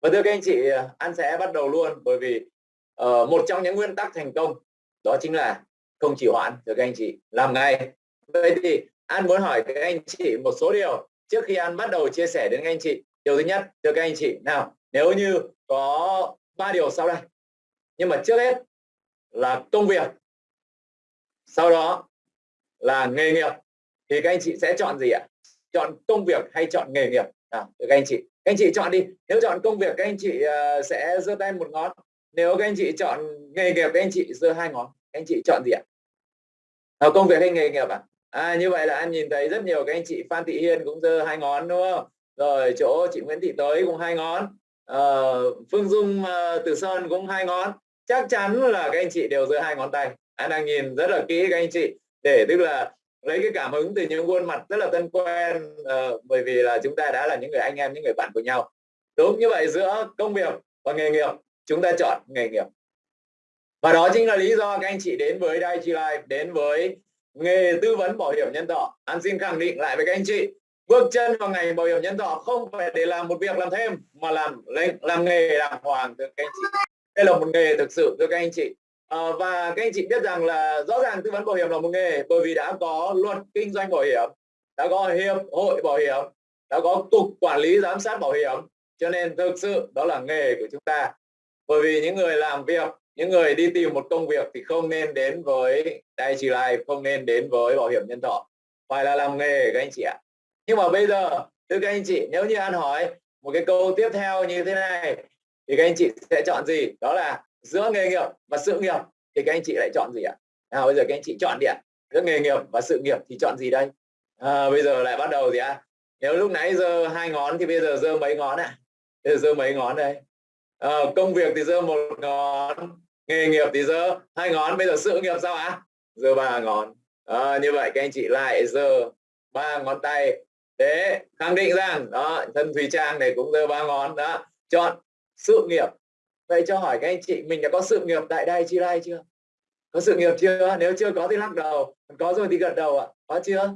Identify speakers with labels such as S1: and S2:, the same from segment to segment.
S1: và thưa các anh chị anh sẽ bắt đầu luôn bởi vì uh, một trong những nguyên tắc thành công đó chính là không chỉ hoãn thưa các anh chị làm ngay. Vậy thì anh muốn hỏi các anh chị một số điều trước khi anh bắt đầu chia sẻ đến các anh chị. Điều thứ nhất thưa các anh chị nào nếu như có ba điều sau đây. Nhưng mà trước hết là công việc sau đó là nghề nghiệp. Thì các anh chị sẽ chọn gì ạ? Chọn công việc hay chọn nghề nghiệp? Nào các anh chị các anh chị chọn đi. Nếu chọn công việc các anh chị uh, sẽ giơ tay một ngón. Nếu các anh chị chọn nghề nghiệp các anh chị giơ hai ngón. Các anh chị chọn gì ạ? À, công việc hay nghề nghiệp ạ? À? à như vậy là anh nhìn thấy rất nhiều các anh chị Phan Thị Hiên cũng giơ hai ngón đúng không? Rồi chỗ chị Nguyễn Thị Tới cũng hai ngón. À, Phương Dung uh, Từ Sơn cũng hai ngón. Chắc chắn là các anh chị đều giơ hai ngón tay. Anh đang nhìn rất là kỹ các anh chị. Để tức là lấy cái cảm hứng từ những khuôn mặt rất là thân quen uh, bởi vì là chúng ta đã là những người anh em những người bạn của nhau. Đúng như vậy giữa công việc và nghề nghiệp chúng ta chọn nghề nghiệp. Và đó chính là lý do các anh chị đến với Daiichi Life đến với nghề tư vấn bảo hiểm nhân thọ. Anh xin khẳng định lại với các anh chị bước chân vào ngành bảo hiểm nhân thọ không phải để làm một việc làm thêm mà làm làm nghề đàng hoàng. Thưa các anh chị đây là một nghề thực sự thưa các anh chị à, và các anh chị biết rằng là rõ ràng tư vấn bảo hiểm là một nghề bởi vì đã có luật kinh doanh bảo hiểm đã có hiệp hội bảo hiểm đã có cục quản lý giám sát bảo hiểm cho nên thực sự đó là nghề của chúng ta. Bởi vì những người làm việc những người đi tìm một công việc thì không nên đến với Daiichi lại không nên đến với bảo hiểm nhân thọ phải là làm nghề các anh chị ạ. Nhưng mà bây giờ thưa các anh chị nếu như an hỏi một cái câu tiếp theo như thế này thì các anh chị sẽ chọn gì? Đó là giữa nghề nghiệp và sự nghiệp thì các anh chị lại chọn gì ạ? Nào bây giờ các anh chị chọn đi ạ. Giữa nghề nghiệp và sự nghiệp thì chọn gì đây? À, bây giờ lại bắt đầu gì ạ? Nếu lúc nãy giờ hai ngón thì bây giờ giơ mấy ngón ạ? À? bây giờ giơ mấy ngón đây? À, công việc thì giơ một ngón nghề nghiệp thì giơ hai ngón bây giờ sự nghiệp sao ạ? Giơ ba ngón. À, như vậy các anh chị lại giơ ba ngón tay. Để khẳng định rằng đó thân thùy trang này cũng giơ ba ngón đó. Chọn sự nghiệp vậy cho hỏi các anh chị, mình đã có sự nghiệp tại đây chi lai chưa? Có sự nghiệp chưa? Nếu chưa có thì lắc đầu. Có rồi thì gật đầu ạ. Có chưa?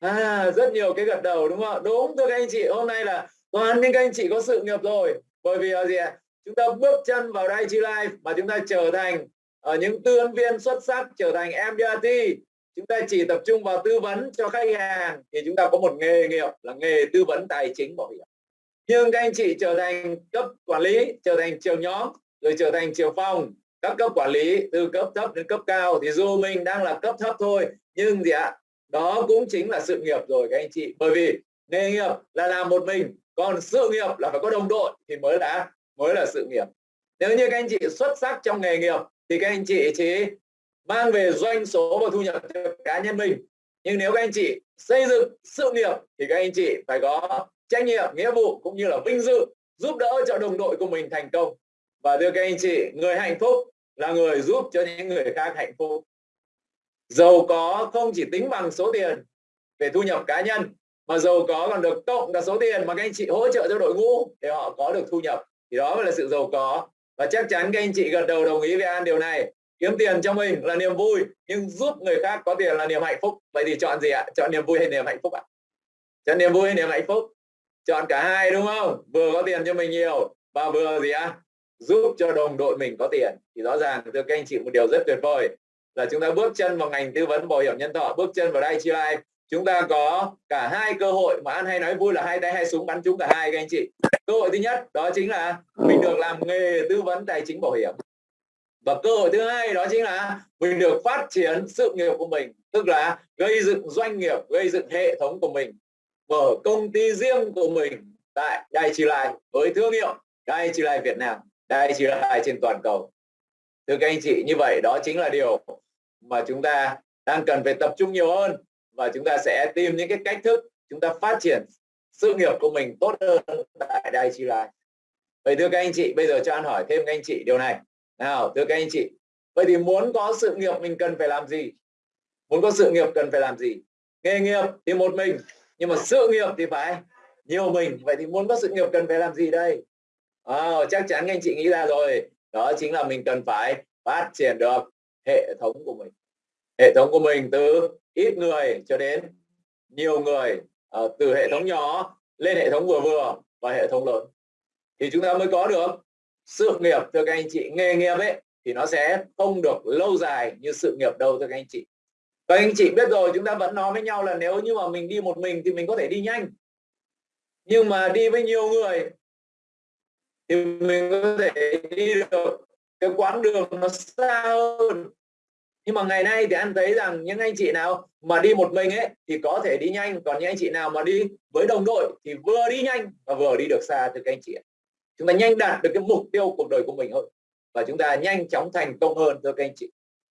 S1: À rất nhiều cái gật đầu, đúng không? Đúng, thưa các anh chị, hôm nay là toàn những các anh chị có sự nghiệp rồi. Bởi vì là gì ạ? Chúng ta bước chân vào đây chi life mà chúng ta trở thành ở những tư vấn viên xuất sắc, trở thành MDRT chúng ta chỉ tập trung vào tư vấn cho khách hàng thì chúng ta có một nghề nghiệp là nghề tư vấn tài chính bảo hiểm nhưng các anh chị trở thành cấp quản lý, trở thành trưởng nhóm, rồi trở thành trưởng phòng. Các cấp quản lý từ cấp thấp đến cấp cao, thì dù mình đang là cấp thấp thôi, nhưng gì ạ? Đó cũng chính là sự nghiệp rồi các anh chị. Bởi vì nghề nghiệp là làm một mình, còn sự nghiệp là phải có đồng đội thì mới là mới là sự nghiệp. Nếu như các anh chị xuất sắc trong nghề nghiệp, thì các anh chị chỉ mang về doanh số và thu nhập cho cá nhân mình. Nhưng nếu các anh chị xây dựng sự nghiệp, thì các anh chị phải có trách nhiệm, nghĩa vụ cũng như là vinh dự giúp đỡ cho đồng đội của mình thành công. Và thưa các anh chị, người hạnh phúc là người giúp cho những người khác hạnh phúc. Giàu có không chỉ tính bằng số tiền về thu nhập cá nhân, mà giàu có còn được cộng cả số tiền mà các anh chị hỗ trợ cho đội ngũ để họ có được thu nhập. Thì đó mới là sự giàu có. Và chắc chắn các anh chị gật đầu đồng ý với an điều này. Kiếm tiền cho mình là niềm vui, nhưng giúp người khác có tiền là niềm hạnh phúc. Vậy thì chọn gì ạ? Chọn niềm vui hay niềm hạnh phúc ạ? Chọn niềm vui hay niềm hạnh phúc? Chọn cả hai, đúng không? Vừa có tiền cho mình nhiều, và vừa gì ạ giúp cho đồng đội mình có tiền. Thì rõ ràng, thưa các anh chị, một điều rất tuyệt vời là chúng ta bước chân vào ngành tư vấn bảo hiểm nhân thọ, bước chân vào đây chi life. Chúng ta có cả hai cơ hội mà anh hay nói vui là hai tay hai súng bắn trúng cả hai, các anh chị. Cơ hội thứ nhất, đó chính là mình được làm nghề tư vấn tài chính bảo hiểm. Và cơ hội thứ hai, đó chính là mình được phát triển sự nghiệp của mình, tức là gây dựng doanh nghiệp, gây dựng hệ thống của mình mở công ty riêng của mình tại Đài Trì Lai với thương hiệu Đài Trì Lai Việt Nam, Đài Trì Lai trên toàn cầu. Thưa các anh chị, như vậy đó chính là điều mà chúng ta đang cần phải tập trung nhiều hơn và chúng ta sẽ tìm những cái cách thức chúng ta phát triển sự nghiệp của mình tốt hơn tại Đài Trì Lai. Vậy thưa các anh chị, bây giờ cho anh hỏi thêm các anh chị điều này. Nào, thưa các anh chị, vậy thì muốn có sự nghiệp mình cần phải làm gì? Muốn có sự nghiệp cần phải làm gì? Nghề nghiệp thì một mình nhưng mà sự nghiệp thì phải nhiều mình. Vậy thì muốn có sự nghiệp cần phải làm gì đây? À, chắc chắn anh chị nghĩ ra rồi. Đó chính là mình cần phải phát triển được hệ thống của mình. Hệ thống của mình từ ít người cho đến nhiều người. À, từ hệ thống nhỏ lên hệ thống vừa vừa và hệ thống lớn. Thì chúng ta mới có được sự nghiệp thưa các anh chị nghề nghiệp ấy thì nó sẽ không được lâu dài như sự nghiệp đâu thưa các anh chị các anh chị biết rồi, chúng ta vẫn nói với nhau là nếu như mà mình đi một mình thì mình có thể đi nhanh. Nhưng mà đi với nhiều người thì mình có thể đi được cái quãng đường nó xa hơn. Nhưng mà ngày nay thì anh thấy rằng những anh chị nào mà đi một mình ấy thì có thể đi nhanh, còn những anh chị nào mà đi với đồng đội thì vừa đi nhanh và vừa đi được xa từ các anh chị chúng ta nhanh đạt được cái mục tiêu cuộc đời của mình hơn và chúng ta nhanh chóng thành công hơn, thưa các anh chị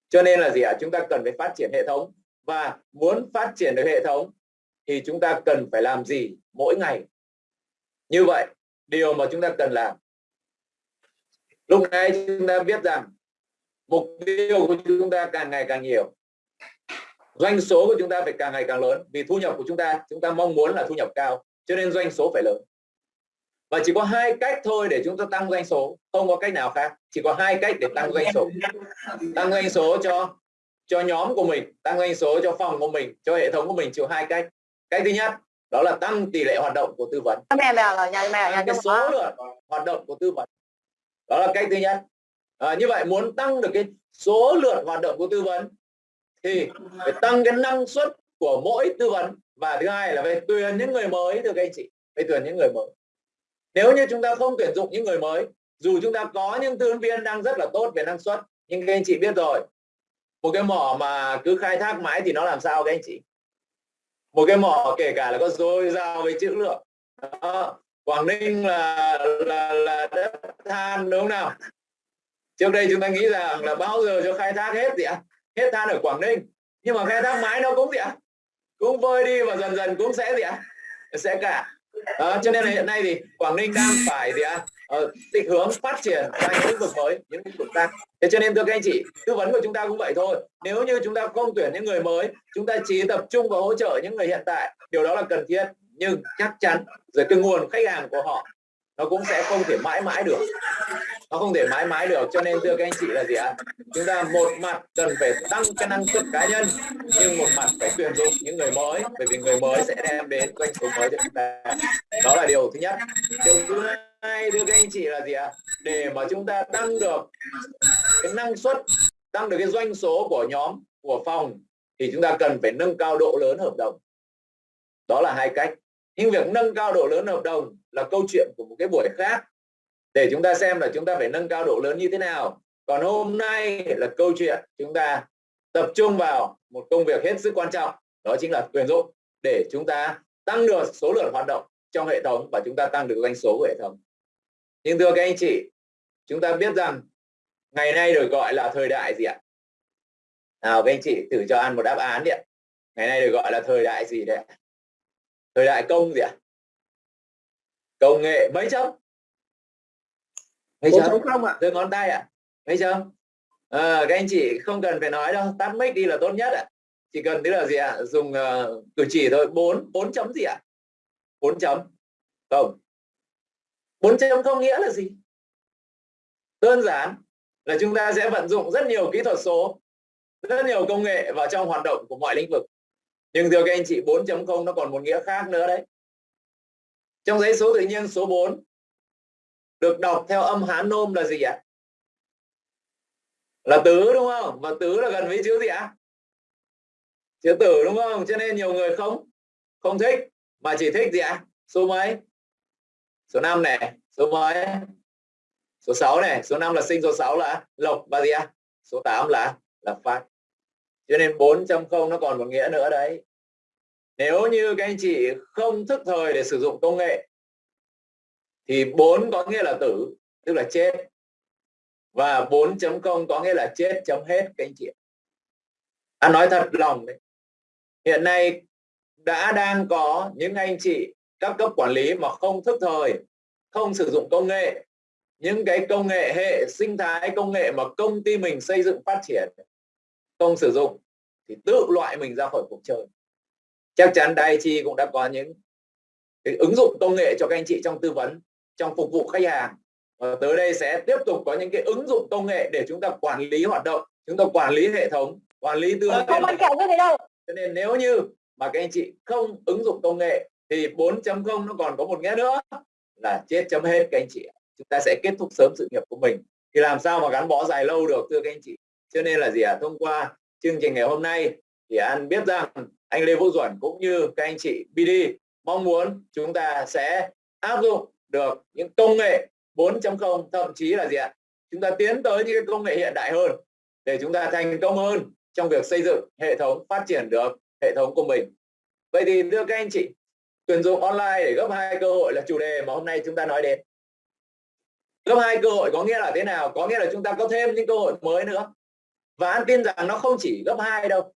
S1: cho nên là gì ạ? À? chúng ta cần phải phát triển hệ thống. Và muốn phát triển được hệ thống thì chúng ta cần phải làm gì mỗi ngày? Như vậy, điều mà chúng ta cần làm. Lúc này chúng ta biết rằng mục tiêu của chúng ta càng ngày càng nhiều. Doanh số của chúng ta phải càng ngày càng lớn. Vì thu nhập của chúng ta chúng ta mong muốn là thu nhập cao, cho nên doanh số phải lớn và chỉ có hai cách thôi để chúng ta tăng doanh số. Không có cách nào khác. Chỉ có hai cách để tăng doanh số. Tăng doanh số cho cho nhóm của mình tăng doanh số cho phòng của mình cho hệ thống của mình. Chỉ có hai cách. Cách thứ nhất đó là tăng tỷ lệ hoạt động của tư vấn. Cái số lượng hoạt động của tư vấn. Đó là cách thứ nhất. À, như vậy muốn tăng được cái số lượng hoạt động của tư vấn thì phải tăng cái năng suất của mỗi tư vấn. Và thứ hai là về tuyển những người mới thưa các anh chị. Phải tuyển những người mới nếu như chúng ta không tuyển dụng những người mới, dù chúng ta có những tư vấn viên đang rất là tốt về năng suất, nhưng các anh chị biết rồi, một cái mỏ mà cứ khai thác mãi thì nó làm sao các anh chị? Một cái mỏ kể cả là có dồi dào về chữ lượng. Đó. Quảng Ninh là là là đất than, đúng không nào? Trước đây chúng ta nghĩ rằng là bao giờ cho khai thác hết gì ạ hết than ở Quảng Ninh. Nhưng mà khai thác mãi nó cũng gì ạ cũng vơi đi và dần dần cũng sẽ gì ạ sẽ cả đó, cho nên là hiện nay thì Quảng Ninh đang phải gì ạ? Uh, định hướng phát triển ra những lĩnh vực mới những lĩnh vực khác. Thế cho nên thưa các anh chị tư vấn của chúng ta cũng vậy thôi. Nếu như chúng ta không tuyển những người mới chúng ta chỉ tập trung vào hỗ trợ những người hiện tại điều đó là cần thiết. Nhưng chắc chắn rồi cái nguồn khách hàng của họ nó cũng sẽ không thể mãi mãi được. Nó không thể mãi mãi được. Cho nên thưa các anh chị là gì ạ? Chúng ta một mặt cần phải tăng cái năng suất cá nhân, nhưng một mặt phải tuyển dụng những người mới, bởi vì người mới sẽ đem đến doanh số mới cho chúng ta. Đó là điều thứ nhất. Điều thứ hai, thưa các anh chị là gì ạ? Để mà chúng ta tăng được cái năng suất, tăng được cái doanh số của nhóm, của phòng, thì chúng ta cần phải nâng cao độ lớn hợp đồng. Đó là hai cách nhưng việc nâng cao độ lớn hợp đồng là câu chuyện của một cái buổi khác. Để chúng ta xem là chúng ta phải nâng cao độ lớn như thế nào. Còn hôm nay là câu chuyện chúng ta tập trung vào một công việc hết sức quan trọng, đó chính là tuyển dụng. Để chúng ta tăng được số lượng hoạt động trong hệ thống và chúng ta tăng được doanh số của hệ thống. Nhưng thưa các anh chị, chúng ta biết rằng ngày nay được gọi là thời đại gì ạ? Nào các anh chị thử cho ăn một đáp án đi ạ. Ngày nay được gọi là thời đại gì đấy thời đại công gì ạ? Công nghệ mấy chấm? Mấy chấm? không ạ. Từ ngón tay ạ. Mấy chấm? À, các anh chị không cần phải nói đâu. Tắt mic đi là tốt nhất ạ. Chỉ cần tức là gì ạ? Dùng uh, cử chỉ thôi. Bốn bốn chấm gì ạ? Bốn chấm. Không. Bốn chấm không nghĩa là gì? Đơn giản là chúng ta sẽ vận dụng rất nhiều kỹ thuật số rất nhiều công nghệ vào trong hoạt động của mọi lĩnh vực nhưng thưa các anh chị 4.0 nó còn một nghĩa khác nữa đấy. Trong giấy số tự nhiên số 4 được đọc theo âm Hán nôm là gì ạ? Là tứ đúng không? Và tứ là gần với chữ gì ạ? Chữ tử đúng không? Cho nên nhiều người không không thích, mà chỉ thích gì ạ? Số mấy? Số 5 này, số mấy? Số 6 này, số 5 là sinh, số 6 là lộc, và gì ạ? Số 8 là là phát cho nên 4.0 nó còn một nghĩa nữa đấy. Nếu như các anh chị không thức thời để sử dụng công nghệ, thì 4 có nghĩa là tử, tức là chết. Và 4.0 có nghĩa là chết chấm hết, các anh chị anh à, nói thật lòng đấy, hiện nay đã đang có những anh chị, các cấp quản lý mà không thức thời, không sử dụng công nghệ, những cái công nghệ hệ, sinh thái công nghệ mà công ty mình xây dựng phát triển không sử dụng thì tự loại mình ra khỏi cuộc chơi. Chắc chắn Daiichi cũng đã có những cái ứng dụng công nghệ cho các anh chị trong tư vấn trong phục vụ khách hàng. Và tới đây sẽ tiếp tục có những cái ứng dụng công nghệ để chúng ta quản lý hoạt động chúng ta quản lý hệ thống quản lý tư vấn không kẹo như thế đâu. Cho nên nếu như mà các anh chị không ứng dụng công nghệ thì 4.0 nó còn có một nghĩa nữa là chết chấm hết các anh chị chúng ta sẽ kết thúc sớm sự nghiệp của mình. Thì làm sao mà gắn bó dài lâu được thưa các anh chị cho nên là gì ạ? À? thông qua chương trình ngày hôm nay thì anh biết rằng anh Lê Vũ Duẩn cũng như các anh chị BD mong muốn chúng ta sẽ áp dụng được những công nghệ 4.0 thậm chí là gì ạ? Chúng ta tiến tới những cái công nghệ hiện đại hơn để chúng ta thành công hơn trong việc xây dựng hệ thống phát triển được hệ thống của mình. Vậy thì thưa các anh chị, tuyển dụng online để gấp hai cơ hội là chủ đề mà hôm nay chúng ta nói đến. Gấp hai cơ hội có nghĩa là thế nào? Có nghĩa là chúng ta có thêm những cơ hội mới nữa và anh tin rằng nó không chỉ gấp hai đâu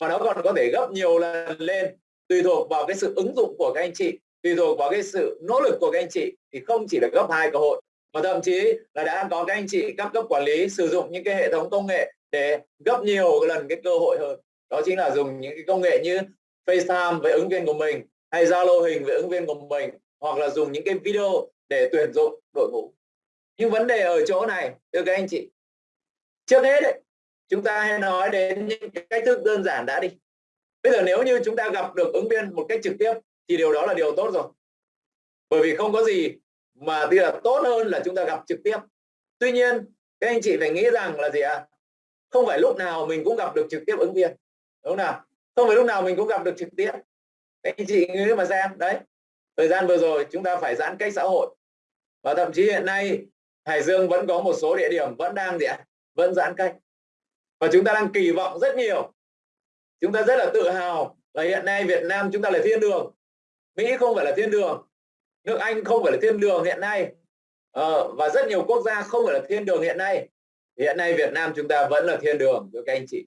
S1: mà nó còn có thể gấp nhiều lần lên. Tùy thuộc vào cái sự ứng dụng của các anh chị tùy thuộc vào cái sự nỗ lực của các anh chị thì không chỉ là gấp hai cơ hội mà thậm chí là đã có các anh chị các cấp quản lý sử dụng những cái hệ thống công nghệ để gấp nhiều lần cái cơ hội hơn. Đó chính là dùng những cái công nghệ như FaceTime với ứng viên của mình hay Zalo hình với ứng viên của mình hoặc là dùng những cái video để tuyển dụng đội ngũ. Nhưng vấn đề ở chỗ này thưa các anh chị trước hết ấy, chúng ta hãy nói đến những cách thức đơn giản đã đi. Bây giờ nếu như chúng ta gặp được ứng viên một cách trực tiếp, thì điều đó là điều tốt rồi. Bởi vì không có gì mà thì là tốt hơn là chúng ta gặp trực tiếp. Tuy nhiên, các anh chị phải nghĩ rằng là gì ạ? À? không phải lúc nào mình cũng gặp được trực tiếp ứng viên, đúng không nào? Không phải lúc nào mình cũng gặp được trực tiếp. Các anh chị nghĩ mà xem, đấy. Thời gian vừa rồi chúng ta phải giãn cách xã hội. Và thậm chí hiện nay, Hải Dương vẫn có một số địa điểm vẫn đang gì ạ? Vẫn giãn cách và chúng ta đang kỳ vọng rất nhiều. Chúng ta rất là tự hào là hiện nay Việt Nam chúng ta là thiên đường. Mỹ không phải là thiên đường. Nước Anh không phải là thiên đường hiện nay. Ờ, và rất nhiều quốc gia không phải là thiên đường hiện nay. Hiện nay Việt Nam chúng ta vẫn là thiên đường thưa các anh chị.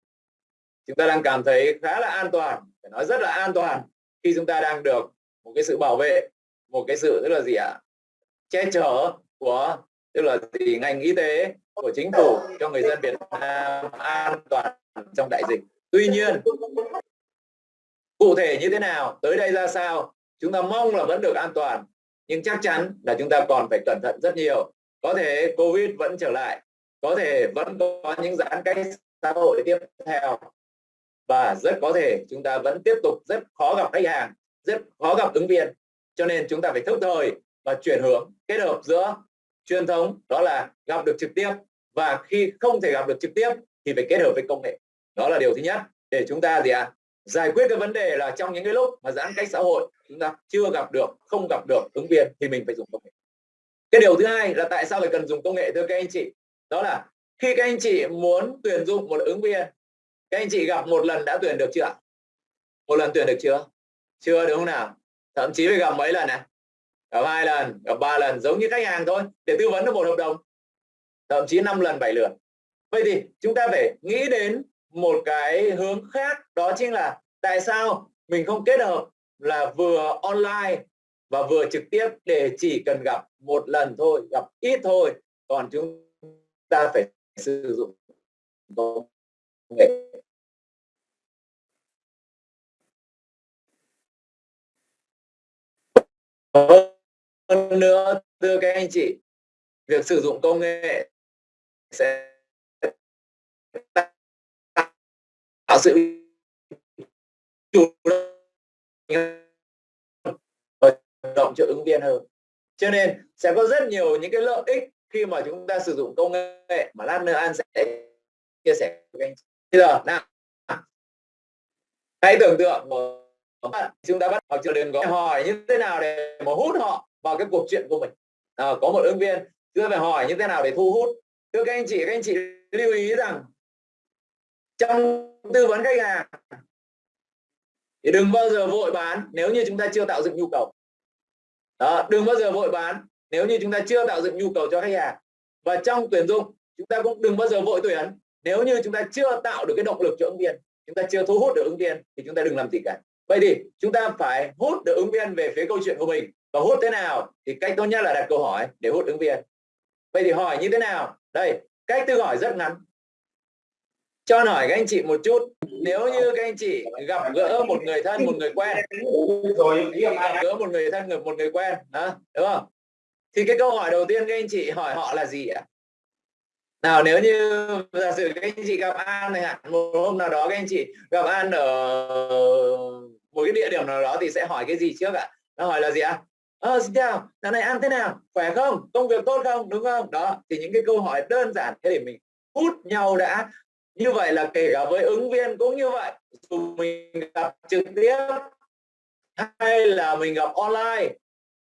S1: Chúng ta đang cảm thấy khá là an toàn phải nói rất là an toàn khi chúng ta đang được một cái sự bảo vệ một cái sự tức là gì ạ? Che chở của tức là gì ngành y tế của chính phủ cho người dân Việt Nam an toàn trong đại dịch. Tuy nhiên, cụ thể như thế nào, tới đây ra sao, chúng ta mong là vẫn được an toàn, nhưng chắc chắn là chúng ta còn phải cẩn thận rất nhiều. Có thể covid vẫn trở lại, có thể vẫn có những giãn cách xã hội tiếp theo, và rất có thể chúng ta vẫn tiếp tục rất khó gặp khách hàng, rất khó gặp ứng viên. Cho nên chúng ta phải thức thời và chuyển hướng kết hợp giữa truyền thống, đó là gặp được trực tiếp và khi không thể gặp được trực tiếp thì phải kết hợp với công nghệ. Đó là điều thứ nhất. Để chúng ta gì ạ? À, giải quyết cái vấn đề là trong những cái lúc mà giãn cách xã hội chúng ta chưa gặp được không gặp được ứng viên thì mình phải dùng công nghệ. Cái điều thứ hai là tại sao phải cần dùng công nghệ thưa các anh chị? Đó là khi các anh chị muốn tuyển dụng một ứng viên các anh chị gặp một lần đã tuyển được chưa một lần tuyển được chưa? Chưa đúng không nào? Thậm chí phải gặp mấy lần này gặp hai lần gặp ba lần giống như khách hàng thôi. Để tư vấn được một hợp đồng thậm chí 5 lần 7 lượt. Vậy thì chúng ta phải nghĩ đến một cái hướng khác, đó chính là tại sao mình không kết hợp là vừa online và vừa trực tiếp để chỉ cần gặp một lần thôi, gặp ít thôi, còn chúng ta phải sử dụng công nghệ. Hơn nữa, thưa các anh chị, việc sử dụng công nghệ sẽ tạo sự chủ động cho ứng viên hơn. Cho nên sẽ có rất nhiều những cái lợi ích khi mà chúng ta sử dụng công nghệ mà lát nữa an sẽ chia sẻ với anh. Bây giờ nào? Hãy tưởng tượng một chúng ta bắt học chưa đừng có hỏi như thế nào để mà hút họ vào cái cuộc chuyện của mình. À, có một ứng viên chúng ta phải hỏi như thế nào để thu hút thưa các anh chị các anh chị lưu ý rằng trong tư vấn khách hàng thì đừng bao giờ vội bán nếu như chúng ta chưa tạo dựng nhu cầu. Đó, đừng bao giờ vội bán nếu như chúng ta chưa tạo dựng nhu cầu cho khách hàng. Và trong tuyển dụng chúng ta cũng đừng bao giờ vội tuyển nếu như chúng ta chưa tạo được cái động lực cho ứng viên. Chúng ta chưa thu hút được ứng viên thì chúng ta đừng làm gì cả. Vậy thì chúng ta phải hút được ứng viên về phía câu chuyện của mình. Và hút thế nào thì cách tốt nhất là đặt câu hỏi để hút ứng viên. Vậy thì hỏi như thế nào? Đây cách tự hỏi rất ngắn. Cho hỏi các anh chị một chút nếu như các anh chị gặp gỡ một người thân một người quen gặp gỡ một người thân một người quen đó đúng không? Thì cái câu hỏi đầu tiên các anh chị hỏi họ là gì ạ? Nào nếu như giả sử các anh chị gặp An này hạn một hôm nào đó các anh chị gặp An ở một cái địa điểm nào đó thì sẽ hỏi cái gì trước ạ? Nó hỏi là gì ạ ờ, xin chào. Dạo này ăn thế nào? Khỏe không? Công việc tốt không? Đúng không? Đó thì những cái câu hỏi đơn giản thế để mình hút nhau đã. Như vậy là kể cả với ứng viên cũng như vậy. Dù mình gặp trực tiếp hay là mình gặp online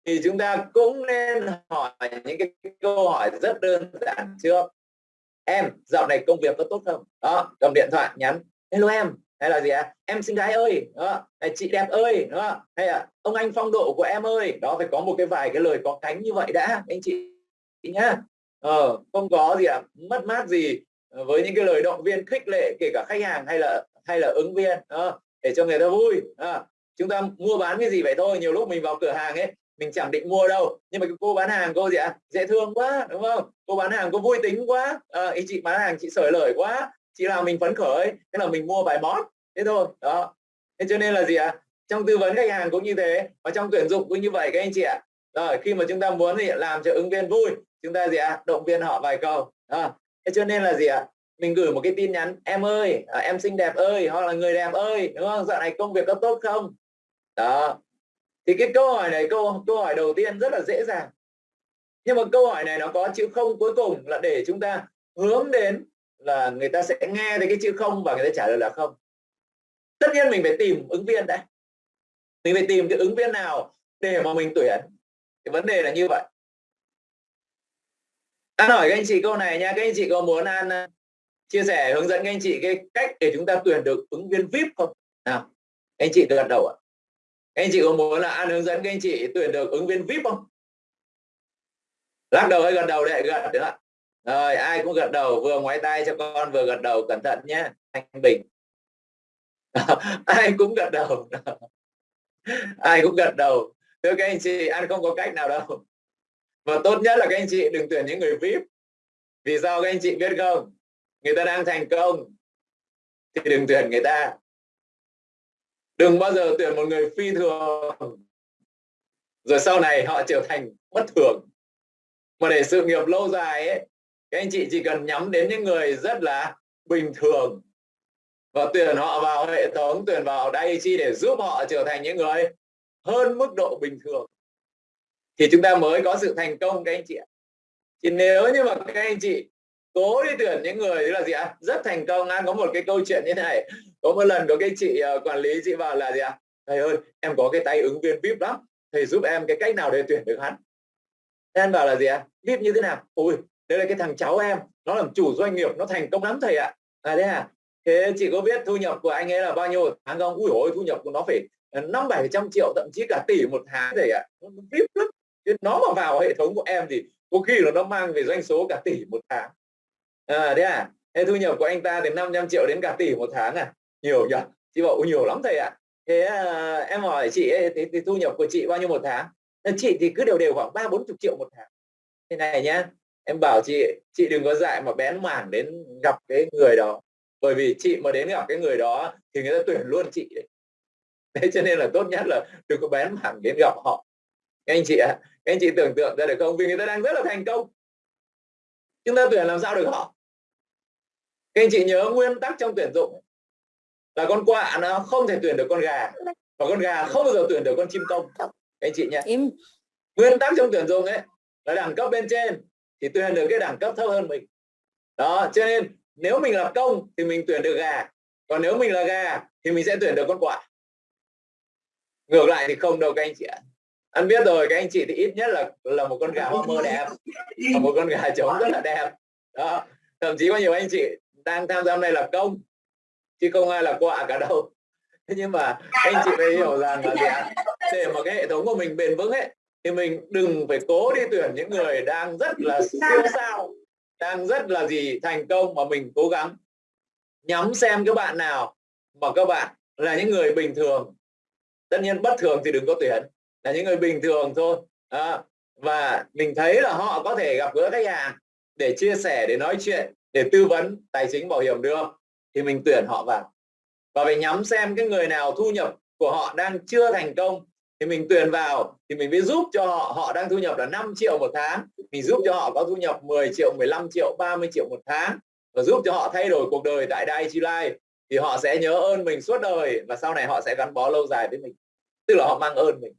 S1: thì chúng ta cũng nên hỏi những cái câu hỏi rất đơn giản trước. Em dạo này công việc có tốt không? Đó cầm điện thoại nhắn. Hello em hay là gì ạ? À? em xinh gái ơi đó. Hay chị đẹp ơi đó. Hay là ông anh phong độ của em ơi. Đó phải có một cái vài cái lời có cánh như vậy đã anh chị nhá. Ờ, không có gì ạ. À, mất mát gì ờ, với những cái lời động viên khích lệ kể cả khách hàng hay là hay là ứng viên đó, để cho người ta vui đó. chúng ta mua bán cái gì vậy thôi. Nhiều lúc mình vào cửa hàng ấy mình chẳng định mua đâu. Nhưng mà cái cô bán hàng cô gì ạ? À? dễ thương quá đúng không? Cô bán hàng cô vui tính quá. À, ý chị bán hàng chị sởi lời quá chỉ là mình phấn khởi thế là mình mua vài món thế thôi đó thế cho nên là gì ạ à? trong tư vấn khách hàng cũng như thế và trong tuyển dụng cũng như vậy các anh chị ạ à. rồi khi mà chúng ta muốn thì làm cho ứng viên vui chúng ta gì ạ à? động viên họ vài câu à, thế cho nên là gì ạ à? mình gửi một cái tin nhắn em ơi à, em xinh đẹp ơi hoặc là người đẹp ơi đúng không dạo này công việc có tốt không đó thì cái câu hỏi này câu câu hỏi đầu tiên rất là dễ dàng nhưng mà câu hỏi này nó có chữ không cuối cùng là để chúng ta hướng đến là người ta sẽ nghe thấy cái chữ không và người ta trả lời là không. Tất nhiên mình phải tìm ứng viên đấy. Mình phải tìm cái ứng viên nào để mà mình tuyển. Cái vấn đề là như vậy. An hỏi các anh chị câu này nha. Các anh chị có muốn, An à, chia sẻ, hướng dẫn các anh chị cái cách để chúng ta tuyển được ứng viên VIP không? Nào anh chị gật đầu ạ. Anh chị có muốn là An hướng dẫn các anh chị tuyển được ứng viên VIP không? Lắc đầu hay gật đầu đấy gật nữa rồi, ai cũng gật đầu, vừa ngoái tay cho con, vừa gật đầu, cẩn thận nhé anh bình. Ai cũng gật đầu. Ai cũng gật đầu. Thưa các anh chị, ăn không có cách nào đâu. Và tốt nhất là các anh chị đừng tuyển những người vip. Vì sao các anh chị biết không? Người ta đang thành công, thì đừng tuyển người ta. Đừng bao giờ tuyển một người phi thường. Rồi sau này họ trở thành bất thường. Mà để sự nghiệp lâu dài ấy các anh chị chỉ cần nhắm đến những người rất là bình thường và tuyển họ vào hệ thống tuyển vào đây chi để giúp họ trở thành những người hơn mức độ bình thường thì chúng ta mới có sự thành công các anh chị ạ. Thì nếu như mà các anh chị cố đi tuyển những người là gì ạ? Rất thành công an có một cái câu chuyện như này. Có một lần có cái chị uh, quản lý chị bảo là gì ạ? Thầy ơi em có cái tay ứng viên vip lắm. Thầy giúp em cái cách nào để tuyển được hắn? Em bảo là gì ạ? Vip như thế nào? Ôi đây là cái thằng cháu em nó làm chủ doanh nghiệp nó thành công lắm thầy ạ. À thế à? Thế chị có biết thu nhập của anh ấy là bao nhiêu? Tháng không ui ôi thu nhập của nó phải ờ, năm bảy trăm triệu thậm chí cả tỷ một tháng thầy ạ. Nó vip lắm. Nó mà vào hệ thống của em thì có khi là nó mang về doanh số cả tỷ một tháng. À thế à? Thế thu nhập của anh ta từ 500 triệu đến cả tỷ một tháng à? Nhiều nhỉ chị bảo nhiều lắm thầy ạ. Thế à, em hỏi chị ấy, thì, thì thu nhập của chị bao nhiêu một tháng? Chị thì cứ đều đều khoảng ba bốn chục triệu một tháng. Thế này nhá em bảo chị chị đừng có dại mà bén mảng đến gặp cái người đó. Bởi vì chị mà đến gặp cái người đó thì người ta tuyển luôn chị đấy. Thế cho nên là tốt nhất là đừng có bén mảng đến gặp họ. Các anh chị ạ à, các anh chị tưởng tượng ra được không? Vì người ta đang rất là thành công. Chúng ta tuyển làm sao được họ? Các anh chị nhớ nguyên tắc trong tuyển dụng. Là con quạ nó không thể tuyển được con gà và con gà không bao giờ tuyển được con chim công các anh chị nhé. Nguyên tắc trong tuyển dụng ấy là đẳng cấp bên trên thì tuyển được cái đẳng cấp thấp hơn mình. Đó, cho nên nếu mình là công thì mình tuyển được gà, còn nếu mình là gà thì mình sẽ tuyển được con quạ. Ngược lại thì không đâu các anh chị ạ. Anh biết rồi, các anh chị thì ít nhất là là một con gà hoa mơ đẹp và một con gà trống rất là đẹp. Đó, thậm chí có nhiều anh chị đang tham gia này là công, chứ không ai là quạ cả đâu. Thế nhưng mà anh chị phải hiểu rằng là để mà cái hệ thống của mình bền vững ấy thì mình đừng phải cố đi tuyển những người đang rất là siêu sao đang rất là gì thành công mà mình cố gắng. Nhắm xem các bạn nào mà các bạn là những người bình thường. Tất nhiên bất thường thì đừng có tuyển là những người bình thường thôi. À, và mình thấy là họ có thể gặp gỡ khách hàng để chia sẻ để nói chuyện để tư vấn tài chính bảo hiểm được thì mình tuyển họ vào. Và phải nhắm xem cái người nào thu nhập của họ đang chưa thành công thì mình tuyển vào, thì mình mới giúp cho họ họ đang thu nhập là 5 triệu một tháng. Mình giúp cho họ có thu nhập 10 triệu 15 triệu 30 triệu một tháng. Và giúp cho họ thay đổi cuộc đời tại Daiichi Life thì họ sẽ nhớ ơn mình suốt đời và sau này họ sẽ gắn bó lâu dài với mình. Tức là họ mang ơn mình.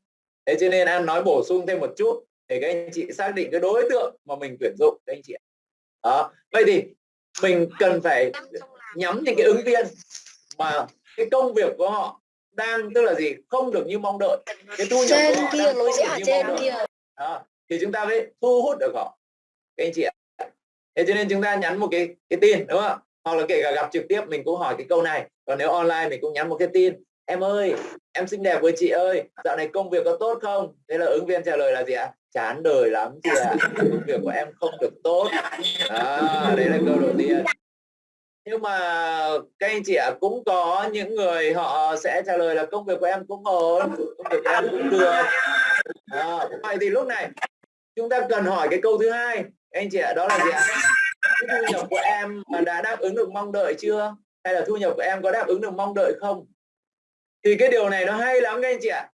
S1: Thế cho nên an nói bổ sung thêm một chút để các anh chị xác định cái đối tượng mà mình tuyển dụng, các anh chị đó. Vậy thì mình cần phải nhắm những cái ứng viên mà cái công việc của họ đang tức là gì? Không được như mong đợi. Cái thu nhập
S2: trên
S1: của họ
S2: kia lối
S1: như
S2: trên kia.
S1: Đó. thì chúng ta mới thu hút được họ. Các anh chị ạ. Thế cho nên chúng ta nhắn một cái cái tin đúng không? Hoặc là kể cả gặp trực tiếp mình cũng hỏi cái câu này. Còn nếu online mình cũng nhắn một cái tin. Em ơi em xinh đẹp với chị ơi dạo này công việc có tốt không? Thế là ứng viên trả lời là gì ạ? Chán đời lắm chị ạ. Công việc của em không được tốt. À, đấy là câu đầu tiên nhưng mà các anh chị ạ cũng có những người họ sẽ trả lời là công việc của em cũng ổn công việc của em cũng được. À, vậy thì lúc này chúng ta cần hỏi cái câu thứ hai. Anh chị ạ đó là gì ạ? Thu nhập của em mà đã đáp ứng được mong đợi chưa? Hay là thu nhập của em có đáp ứng được mong đợi không? Thì cái điều này nó hay lắm các anh chị ạ.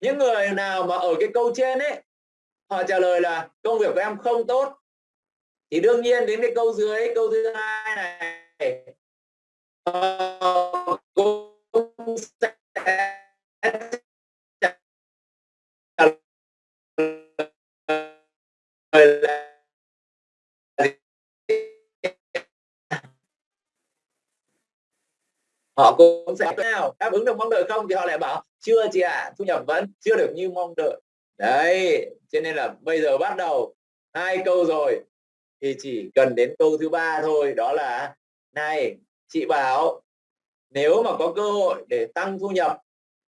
S1: Những người nào mà ở cái câu trên ấy họ trả lời là công việc của em không tốt. Thì đương nhiên đến cái câu dưới câu thứ hai này họ cũng sẽ trả lời là họ cũng sẽ nào đáp ứng được mong đợi không thì họ lại bảo chưa chị ạ à, thu nhập vẫn chưa được như mong đợi. Đấy cho nên là bây giờ bắt đầu hai câu rồi thì chỉ cần đến câu thứ ba thôi đó là này chị bảo nếu mà có cơ hội để tăng thu nhập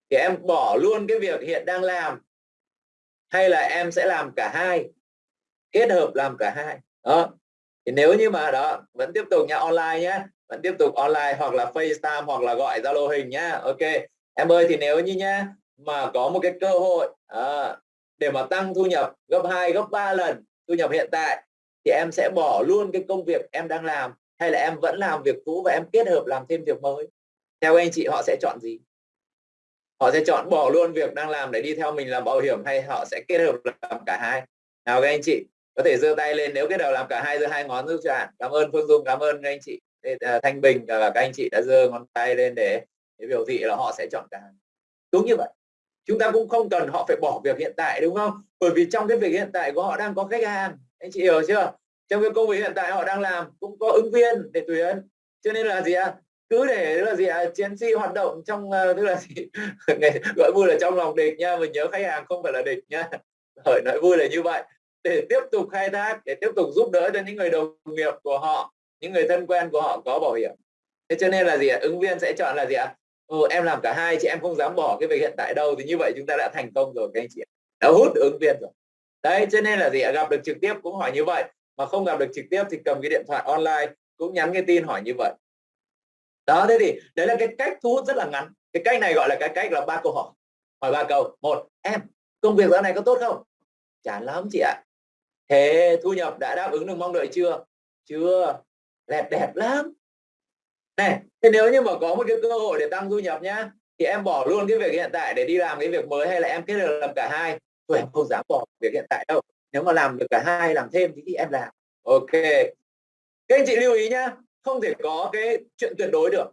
S1: thì em bỏ luôn cái việc hiện đang làm. Hay là em sẽ làm cả hai kết hợp làm cả hai. Đó. Thì nếu như mà đó vẫn tiếp tục nha online nhé vẫn tiếp tục online hoặc là FaceTime hoặc là gọi Zalo hình nhá ok. Em ơi thì nếu như nhá mà có một cái cơ hội à, để mà tăng thu nhập gấp 2 gấp 3 lần thu nhập hiện tại thì em sẽ bỏ luôn cái công việc em đang làm hay là em vẫn làm việc cũ và em kết hợp làm thêm việc mới? Theo anh chị họ sẽ chọn gì? Họ sẽ chọn bỏ luôn việc đang làm để đi theo mình làm bảo hiểm hay họ sẽ kết hợp làm cả hai? Nào các anh chị có thể giơ tay lên nếu kết hợp làm cả hai giơ hai ngón giúp cho bạn. Cảm ơn phương dung cảm ơn các anh chị. À, Thanh bình và các anh chị đã giơ ngón tay lên để, để biểu thị là họ sẽ chọn cả đúng như vậy. Chúng ta cũng không cần họ phải bỏ việc hiện tại đúng không? Bởi vì trong cái việc hiện tại của họ đang có khách hàng. Anh chị hiểu chưa? Trong cái công việc hiện tại họ đang làm cũng có ứng viên để tuyển. Cho nên là gì ạ? À? cứ để là gì ạ? À? chiến sĩ hoạt động trong uh, tức là gì? Gọi vui là trong lòng địch nha mình nhớ khách hàng không phải là địch nha. Hỏi nói vui là như vậy. Để tiếp tục khai thác để tiếp tục giúp đỡ cho những người đồng nghiệp của họ những người thân quen của họ có bảo hiểm. Thế cho nên là gì ạ? Ứng viên sẽ chọn là gì ạ? Ừ, em làm cả hai chị em không dám bỏ cái việc hiện tại đâu thì như vậy chúng ta đã thành công rồi các anh chị đã hút ứng viên rồi. Đấy cho nên là gì ạ? Gặp được trực tiếp cũng hỏi như vậy mà không gặp được trực tiếp thì cầm cái điện thoại online cũng nhắn cái tin hỏi như vậy. Đó, thế thì đấy là cái cách thu hút rất là ngắn. Cái cách này gọi là cái cách là ba câu hỏi. Hỏi ba câu. Một, em, công việc dạo này có tốt không? Chán lắm chị ạ. Thế thu nhập đã đáp ứng được mong đợi chưa? Chưa. Đẹp đẹp lắm. Này, thế nếu như mà có một cái cơ hội để tăng thu nhập nhá, thì em bỏ luôn cái việc hiện tại để đi làm cái việc mới hay là em kết hợp làm cả hai? Tôi em không dám bỏ việc hiện tại đâu nếu mà làm được cả hai làm thêm thì em làm. Ok. Các anh chị lưu ý nhá không thể có cái chuyện tuyệt đối được.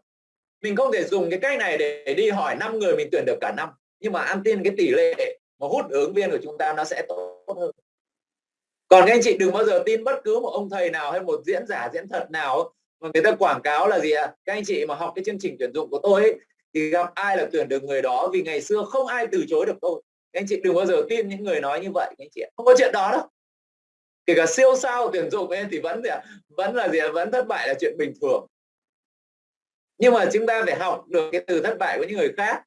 S1: Mình không thể dùng cái cách này để đi hỏi năm người mình tuyển được cả năm. Nhưng mà ăn tin cái tỷ lệ mà hút ứng viên của chúng ta nó sẽ tốt hơn. Còn các anh chị đừng bao giờ tin bất cứ một ông thầy nào hay một diễn giả diễn thật nào. Mà người ta quảng cáo là gì ạ? À? các anh chị mà học cái chương trình tuyển dụng của tôi ấy, thì gặp ai là tuyển được người đó vì ngày xưa không ai từ chối được tôi các anh chị đừng bao giờ tin những người nói như vậy các anh chị không có chuyện đó đâu. Kể cả siêu sao tuyển dụng ấy thì vẫn gì à vẫn là gì à vẫn thất bại là chuyện bình thường. Nhưng mà chúng ta phải học được cái từ thất bại của những người khác.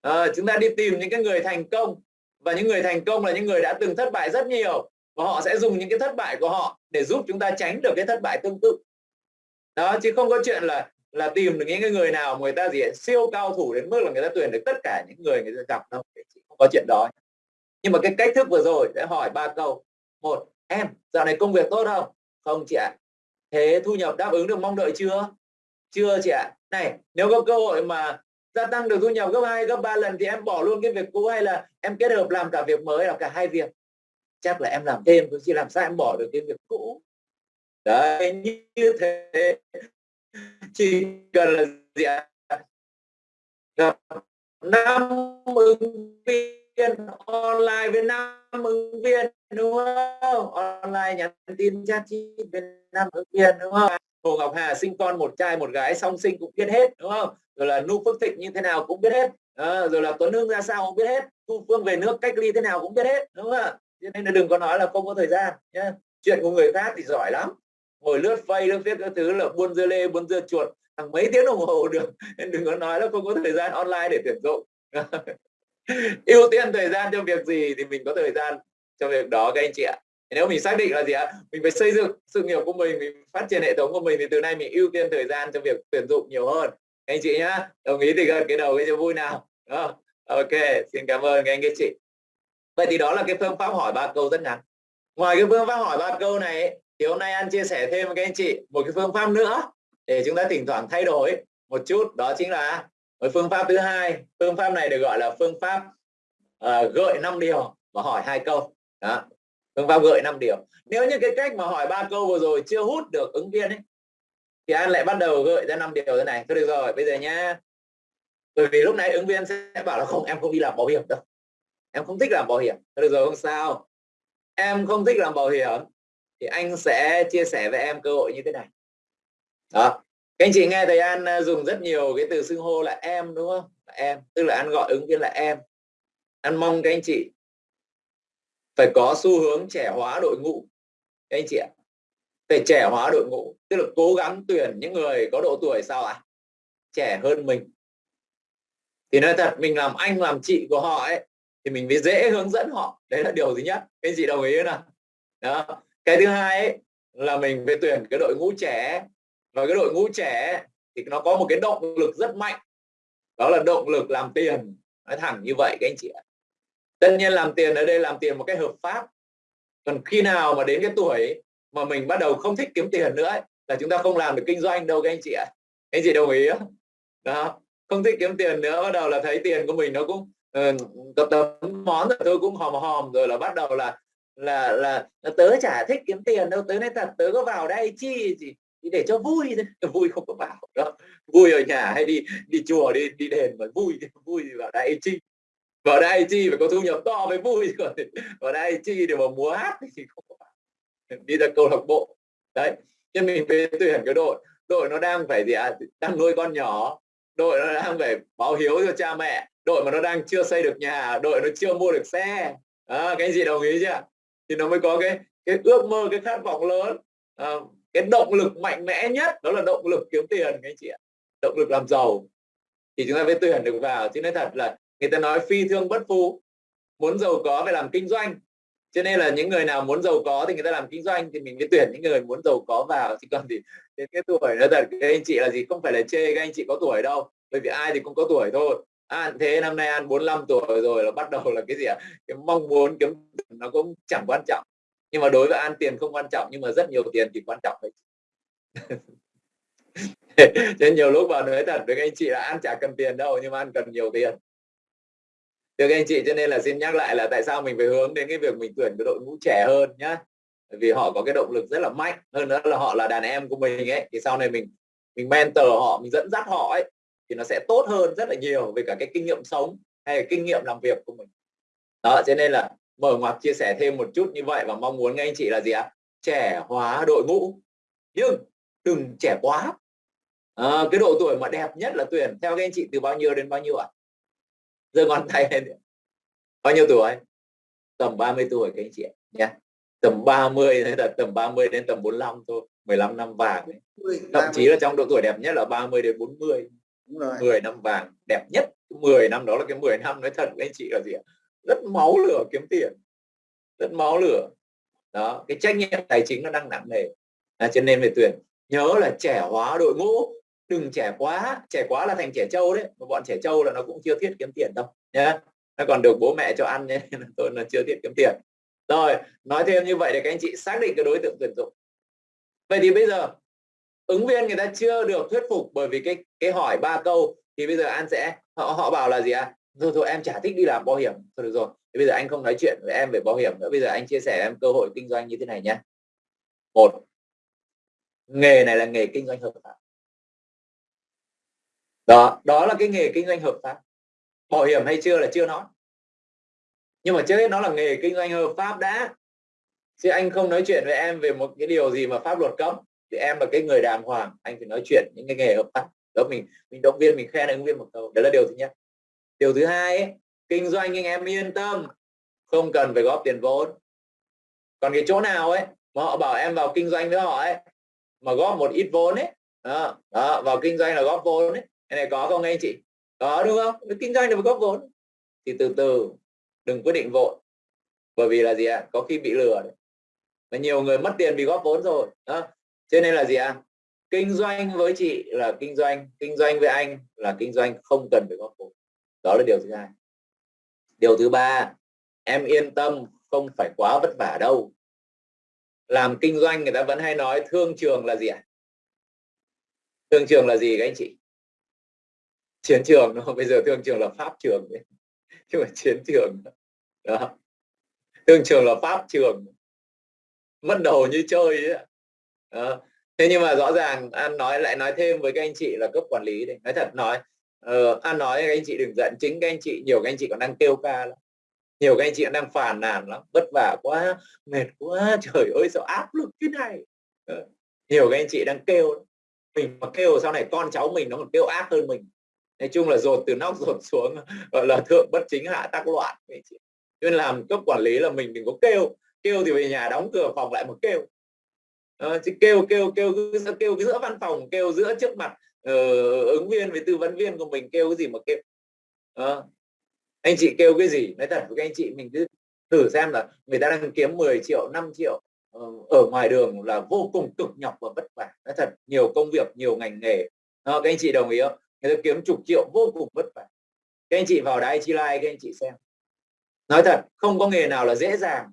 S1: À, chúng ta đi tìm những cái người thành công. Và những người thành công là những người đã từng thất bại rất nhiều. Và họ sẽ dùng những cái thất bại của họ để giúp chúng ta tránh được cái thất bại tương tự. Đó chứ không có chuyện là là tìm được những cái người nào người ta gì siêu cao thủ đến mức là người ta tuyển được tất cả những người người ta gặp đâu không có chuyện đó. Nhưng mà cái cách thức vừa rồi để hỏi ba câu. Một, em, dạo này công việc tốt không? Không chị ạ. Thế thu nhập đáp ứng được mong đợi chưa? Chưa chị ạ. Này, nếu có cơ hội mà gia tăng được thu nhập gấp hai, gấp ba lần thì em bỏ luôn cái việc cũ hay là em kết hợp làm cả việc mới là cả hai việc? Chắc là em làm thêm chứ làm sao em bỏ được cái việc cũ? Đấy, như thế chỉ cần là gì ạ? Gặp năm ứng viên online với năm ứng viên đúng không? Online nhắn tin chat chi với năm ứng viên đúng không? Hồ Ngọc Hà sinh con một trai một gái song sinh cũng biết hết đúng không? Rồi là Nu Phước Thịnh như thế nào cũng biết hết. À, rồi là Tuấn Hưng ra sao cũng biết hết. Thu Phương về nước cách ly thế nào cũng biết hết đúng không ạ? Cho nên là đừng có nói là không có thời gian nhé chuyện của người khác thì giỏi lắm ngồi lướt phay lướt viết các thứ là buôn dưa lê, buôn dưa chuột. Hàng mấy tiếng đồng hồ được. Nên đừng có nói là không có thời gian online để tuyển dụng. Ưu tiên thời gian cho việc gì thì mình có thời gian cho việc đó các anh chị ạ. Nếu mình xác định là gì ạ? Mình phải xây dựng sự nghiệp của mình mình phát triển hệ thống của mình thì từ nay mình ưu tiên thời gian cho việc tuyển dụng nhiều hơn. Các anh chị nhá, đồng ý thì gật cái đầu cái cho vui nào. Đó. ok, xin cảm ơn các anh các chị. Vậy thì đó là cái phương pháp hỏi ba câu rất ngắn. Ngoài cái phương pháp hỏi ba câu này thì hôm nay anh chia sẻ thêm với các anh chị một cái phương pháp nữa để chúng ta thỉnh thoảng thay đổi một chút. Đó chính là một phương pháp thứ hai. Phương pháp này được gọi là phương pháp uh, gợi 5 điều và hỏi hai câu. Đó phương pháp gợi 5 điều. Nếu như cái cách mà hỏi ba câu vừa rồi chưa hút được ứng viên ấy thì anh lại bắt đầu gợi ra 5 điều thế này. Thôi được rồi bây giờ nhá. Bởi vì lúc này ứng viên sẽ bảo là không em không đi làm bảo hiểm đâu. Em không thích làm bảo hiểm. Thôi được rồi không sao. Em không thích làm bảo hiểm thì anh sẽ chia sẻ với em cơ hội như thế này. Đó. Các anh chị nghe thầy An à, dùng rất nhiều cái từ xưng hô là em, đúng không? Là em. Tức là An gọi ứng viên là em. An mong các anh chị phải có xu hướng trẻ hóa đội ngũ, các anh chị ạ. Phải trẻ hóa đội ngũ, tức là cố gắng tuyển những người có độ tuổi sao ạ? À? trẻ hơn mình. Thì nói thật, mình làm anh, làm chị của họ ấy, thì mình mới dễ hướng dẫn họ. Đấy là điều thứ nhất. Các anh chị đồng ý không nào? Đó cái thứ hai ấy, là mình phải tuyển cái đội ngũ trẻ. Và cái đội ngũ trẻ thì nó có một cái động lực rất mạnh. Đó là động lực làm tiền. Nói thẳng như vậy các anh chị ạ. Tất nhiên làm tiền ở đây làm tiền một cách hợp pháp. Còn khi nào mà đến cái tuổi mà mình bắt đầu không thích kiếm tiền nữa ấy, là chúng ta không làm được kinh doanh đâu các anh chị ạ. Anh chị đồng ý không? Đó. Không thích kiếm tiền nữa bắt đầu là thấy tiền của mình nó cũng uh, tấm món rồi tôi cũng hòm hòm rồi là bắt đầu là là là, là tớ chả thích kiếm tiền đâu tớ nói thật tớ có vào đây chi gì để cho vui thôi. Vui không có vào đó vui ở nhà hay đi đi chùa đi đi đền mà vui vui thì vào đây chi? Vào đây chi phải có thu nhập to mới vui còn vào đây chi để mà múa hát thì không có vào. Đi ra câu lạc bộ. Đấy cho mình về tuyển cái đội đội nó đang phải gì à, đang nuôi con nhỏ đội nó đang phải báo hiếu cho cha mẹ đội mà nó đang chưa xây được nhà đội nó chưa mua được xe. À, cái gì đồng ý chưa? Thì nó mới có cái cái ước mơ cái khát vọng lớn. À, cái động lực mạnh mẽ nhất đó là động lực kiếm tiền các anh chị ạ. Động lực làm giàu. Thì chúng ta mới tuyển được vào chứ nói thật là người ta nói phi thương bất phú. Muốn giàu có phải làm kinh doanh. Cho nên là những người nào muốn giàu có thì người ta làm kinh doanh thì mình mới tuyển những người muốn giàu có vào. Chứ còn thì đến cái tuổi nó thật các anh chị là gì không phải là chê các anh chị có tuổi đâu. Bởi vì ai thì cũng có tuổi thôi à, thế năm nay ăn 45 tuổi rồi là bắt đầu là cái gì ạ? Cái mong muốn kiếm nó cũng chẳng quan trọng. Nhưng mà đối với an tiền không quan trọng nhưng mà rất nhiều tiền thì quan trọng đấy nên nhiều lúc vào nói thật với các anh chị là ăn chả cần tiền đâu nhưng mà ăn cần nhiều tiền. Được anh chị cho nên là xin nhắc lại là tại sao mình phải hướng đến cái việc mình tuyển cái đội ngũ trẻ hơn nhá. Vì họ có cái động lực rất là mạnh hơn nữa là họ là đàn em của mình ấy. Thì sau này mình mình mentor họ mình dẫn dắt họ ấy thì nó sẽ tốt hơn rất là nhiều về cả cái kinh nghiệm sống hay là kinh nghiệm làm việc của mình. Đó cho nên là mở ngoặc chia sẻ thêm một chút như vậy và mong muốn anh chị là gì ạ? Trẻ hóa đội ngũ. Nhưng đừng trẻ quá. À, cái độ tuổi mà đẹp nhất là tuyển theo các anh chị từ bao nhiêu đến bao nhiêu ạ? À? giơ ngón tay lên. Bao nhiêu tuổi? Tầm 30 tuổi các anh chị nhé. Tầm 30 hay là tầm 30 đến tầm 45 thôi 15 năm vàng ấy. thậm chí là trong độ tuổi đẹp nhất là 30 đến 40 Đúng rồi. 10 năm vàng đẹp nhất. 10 năm đó là cái 10 năm nói thật với anh chị là gì ạ? Rất máu lửa kiếm tiền. Rất máu lửa. Đó cái trách nhiệm tài chính nó đang nặng nề. À, cho nên về tuyển. Nhớ là trẻ hóa đội ngũ. Đừng trẻ quá. Trẻ quá là thành trẻ trâu đấy. Mà bọn trẻ trâu là nó cũng chưa thiết kiếm tiền đâu nhé nó còn được bố mẹ cho ăn nhé tôi là chưa thiết kiếm tiền. Rồi nói thêm như vậy để các anh chị xác định cái đối tượng tuyển dụng. Vậy thì bây giờ ứng viên người ta chưa được thuyết phục bởi vì cái cái hỏi ba câu thì bây giờ an sẽ, họ họ bảo là gì à thôi thôi, em chả thích đi làm bảo hiểm. Thôi, được rồi. Thì bây giờ anh không nói chuyện với em về bảo hiểm nữa. Bây giờ anh chia sẻ em cơ hội kinh doanh như thế này nhé. Một, nghề này là nghề kinh doanh hợp pháp. Đó đó là cái nghề kinh doanh hợp pháp. Bảo hiểm hay chưa là chưa nói. Nhưng mà trước hết nó là nghề kinh doanh hợp pháp đã. Chứ anh không nói chuyện với em về một cái điều gì mà pháp luật cấm. Thì em là cái người đàng hoàng. Anh phải nói chuyện những cái nghề hợp pháp đó mình mình động viên mình khen ứng viên một câu đó là điều thứ nhất. Điều thứ hai ấy, kinh doanh anh em yên tâm không cần phải góp tiền vốn. Còn cái chỗ nào ấy mà họ bảo em vào kinh doanh với họ ấy mà góp một ít vốn ấy đó, đó vào kinh doanh là góp vốn ấy. Cái này có không anh chị? Có đúng không? Kinh doanh là phải góp vốn. Thì từ từ đừng quyết định vội. Bởi vì là gì ạ? À? có khi bị lừa đấy. Và nhiều người mất tiền vì góp vốn rồi đó. Cho nên là gì ạ? à? Kinh doanh với chị là kinh doanh kinh doanh với anh là kinh doanh không cần phải góp vốn. Đó là điều thứ hai. Điều thứ ba, em yên tâm, không phải quá vất vả đâu. Làm kinh doanh người ta vẫn hay nói thương trường là gì ạ? À? thương trường là gì các anh chị? Chiến trường nó bây giờ thương trường là pháp trường đấy. Chứ mà chiến trường đó. Thương trường là pháp trường. Mất đầu như chơi ấy. Đó thế nhưng mà rõ ràng an nói lại nói thêm với các anh chị là cấp quản lý đấy nói thật nói uh, an nói các anh chị đừng giận chính các anh chị nhiều các anh chị còn đang kêu ca lắm. Nhiều các anh chị đang phàn nàn lắm. Vất vả quá mệt quá trời ơi sao áp lực thế này? Uh, nhiều các anh chị đang kêu mình mà kêu sau này con cháu mình nó còn kêu ác hơn mình. Nói chung là dồn từ nóc dồn xuống gọi là thượng bất chính hạ tác loạn nên làm cấp quản lý là mình đừng có kêu. Kêu thì về nhà đóng cửa phòng lại một kêu. Ờ, à, chứ kêu kêu kêu cứ kêu cái giữa văn phòng kêu giữa trước mặt uh, ứng viên với tư vấn viên của mình kêu cái gì mà kêu. Uh, anh chị kêu cái gì? Nói thật với các anh chị mình cứ thử xem là người ta đang kiếm 10 triệu 5 triệu uh, ở ngoài đường là vô cùng cực nhọc và vất vả. Nói thật nhiều công việc nhiều ngành nghề. Uh, các anh chị đồng ý không? Người ta kiếm chục triệu vô cùng vất vả. Các anh chị vào đài chi like các anh chị xem. Nói thật không có nghề nào là dễ dàng.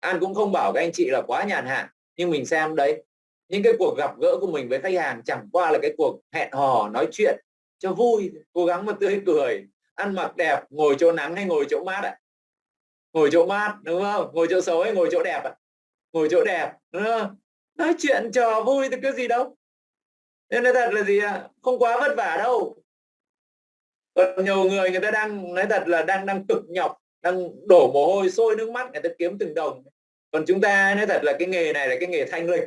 S1: An cũng không bảo các anh chị là quá nhàn hạ nhưng mình xem đấy, những cái cuộc gặp gỡ của mình với khách hàng chẳng qua là cái cuộc hẹn hò, nói chuyện cho vui, cố gắng mà tươi cười, ăn mặc đẹp, ngồi chỗ nắng hay ngồi chỗ mát ạ à? ngồi chỗ mát, đúng không ngồi chỗ xấu hay ngồi chỗ đẹp ạ à? ngồi chỗ đẹp, đúng không? nói chuyện trò vui thì cái gì đâu nên nói thật là gì ạ không quá vất vả đâu còn nhiều người người ta đang, nói thật là đang đang cực nhọc, đang đổ mồ hôi, sôi nước mắt, người ta kiếm từng đồng còn chúng ta nói thật là cái nghề này là cái nghề thanh lịch.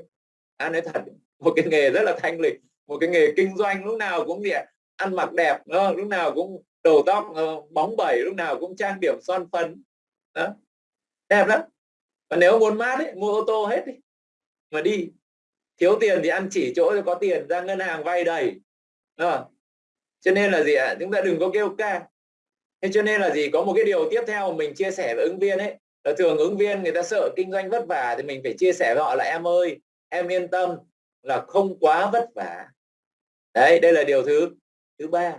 S1: À, nói thật một cái nghề rất là thanh lịch một cái nghề kinh doanh lúc nào cũng gì ăn mặc đẹp đó, lúc nào cũng đầu tóc ờ, bóng bẩy lúc nào cũng trang điểm son phấn. Đó. Đẹp lắm. Và nếu muốn mát ấy, mua ô tô hết đi. Mà đi. Thiếu tiền thì ăn chỉ chỗ có tiền ra ngân hàng vay đầy. Đó. cho nên là gì ạ? Chúng ta đừng có kêu ca. Thế cho nên là gì? Có một cái điều tiếp theo mình chia sẻ với ứng viên ấy. Ờ, thường ứng viên người ta sợ kinh doanh vất vả thì mình phải chia sẻ với họ là, em ơi, em yên tâm là không quá vất vả. Đấy, đây là điều thứ thứ ba.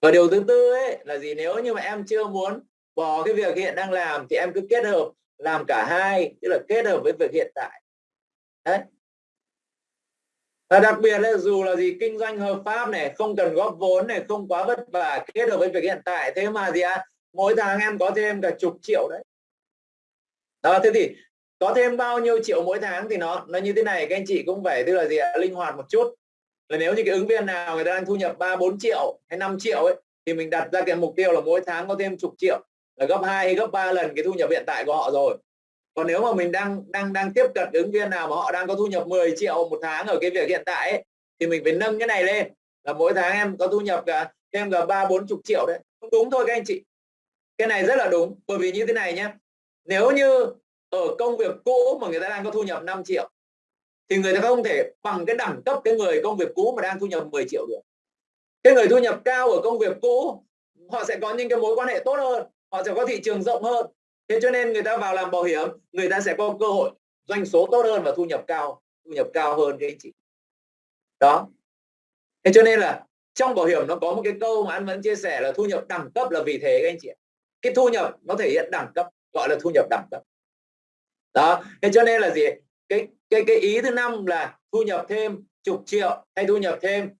S1: Và điều thứ tư ấy là gì? Nếu như mà em chưa muốn bỏ cái việc hiện đang làm thì em cứ kết hợp làm cả hai, tức là kết hợp với việc hiện tại. Đấy. Và đặc biệt là dù là gì, kinh doanh hợp pháp này, không cần góp vốn này, không quá vất vả, kết hợp với việc hiện tại. Thế mà gì ạ? à? Mỗi tháng em có thêm cả chục triệu đấy. Đó thế thì có thêm bao nhiêu triệu mỗi tháng thì nó nó như thế này các anh chị cũng phải tức là gì linh hoạt một chút. Là nếu như cái ứng viên nào người ta đang thu nhập 3 4 triệu hay 5 triệu ấy thì mình đặt ra cái mục tiêu là mỗi tháng có thêm chục triệu là gấp 2 hay gấp 3 lần cái thu nhập hiện tại của họ rồi. Còn nếu mà mình đang đang đang tiếp cận ứng viên nào mà họ đang có thu nhập 10 triệu một tháng ở cái việc hiện tại ấy, thì mình phải nâng cái này lên. Là mỗi tháng em có thu nhập cả thêm cả ba bốn chục triệu đấy. Không đúng thôi các anh chị cái này rất là đúng, bởi vì như thế này nhé nếu như ở công việc cũ mà người ta đang có thu nhập 5 triệu, thì người ta không thể bằng cái đẳng cấp cái người công việc cũ mà đang thu nhập 10 triệu được. Cái người thu nhập cao ở công việc cũ, họ sẽ có những cái mối quan hệ tốt hơn, họ sẽ có thị trường rộng hơn. Thế cho nên người ta vào làm bảo hiểm, người ta sẽ có cơ hội doanh số tốt hơn và thu nhập cao, thu nhập cao hơn cái anh chị. Đó. Thế cho nên là trong bảo hiểm nó có một cái câu mà anh vẫn chia sẻ là thu nhập đẳng cấp là vì thế các anh chị cái thu nhập nó thể hiện đẳng cấp, gọi là thu nhập đẳng cấp. Đó, thế cho nên là gì? Cái cái cái ý thứ năm là thu nhập thêm chục triệu hay thu nhập thêm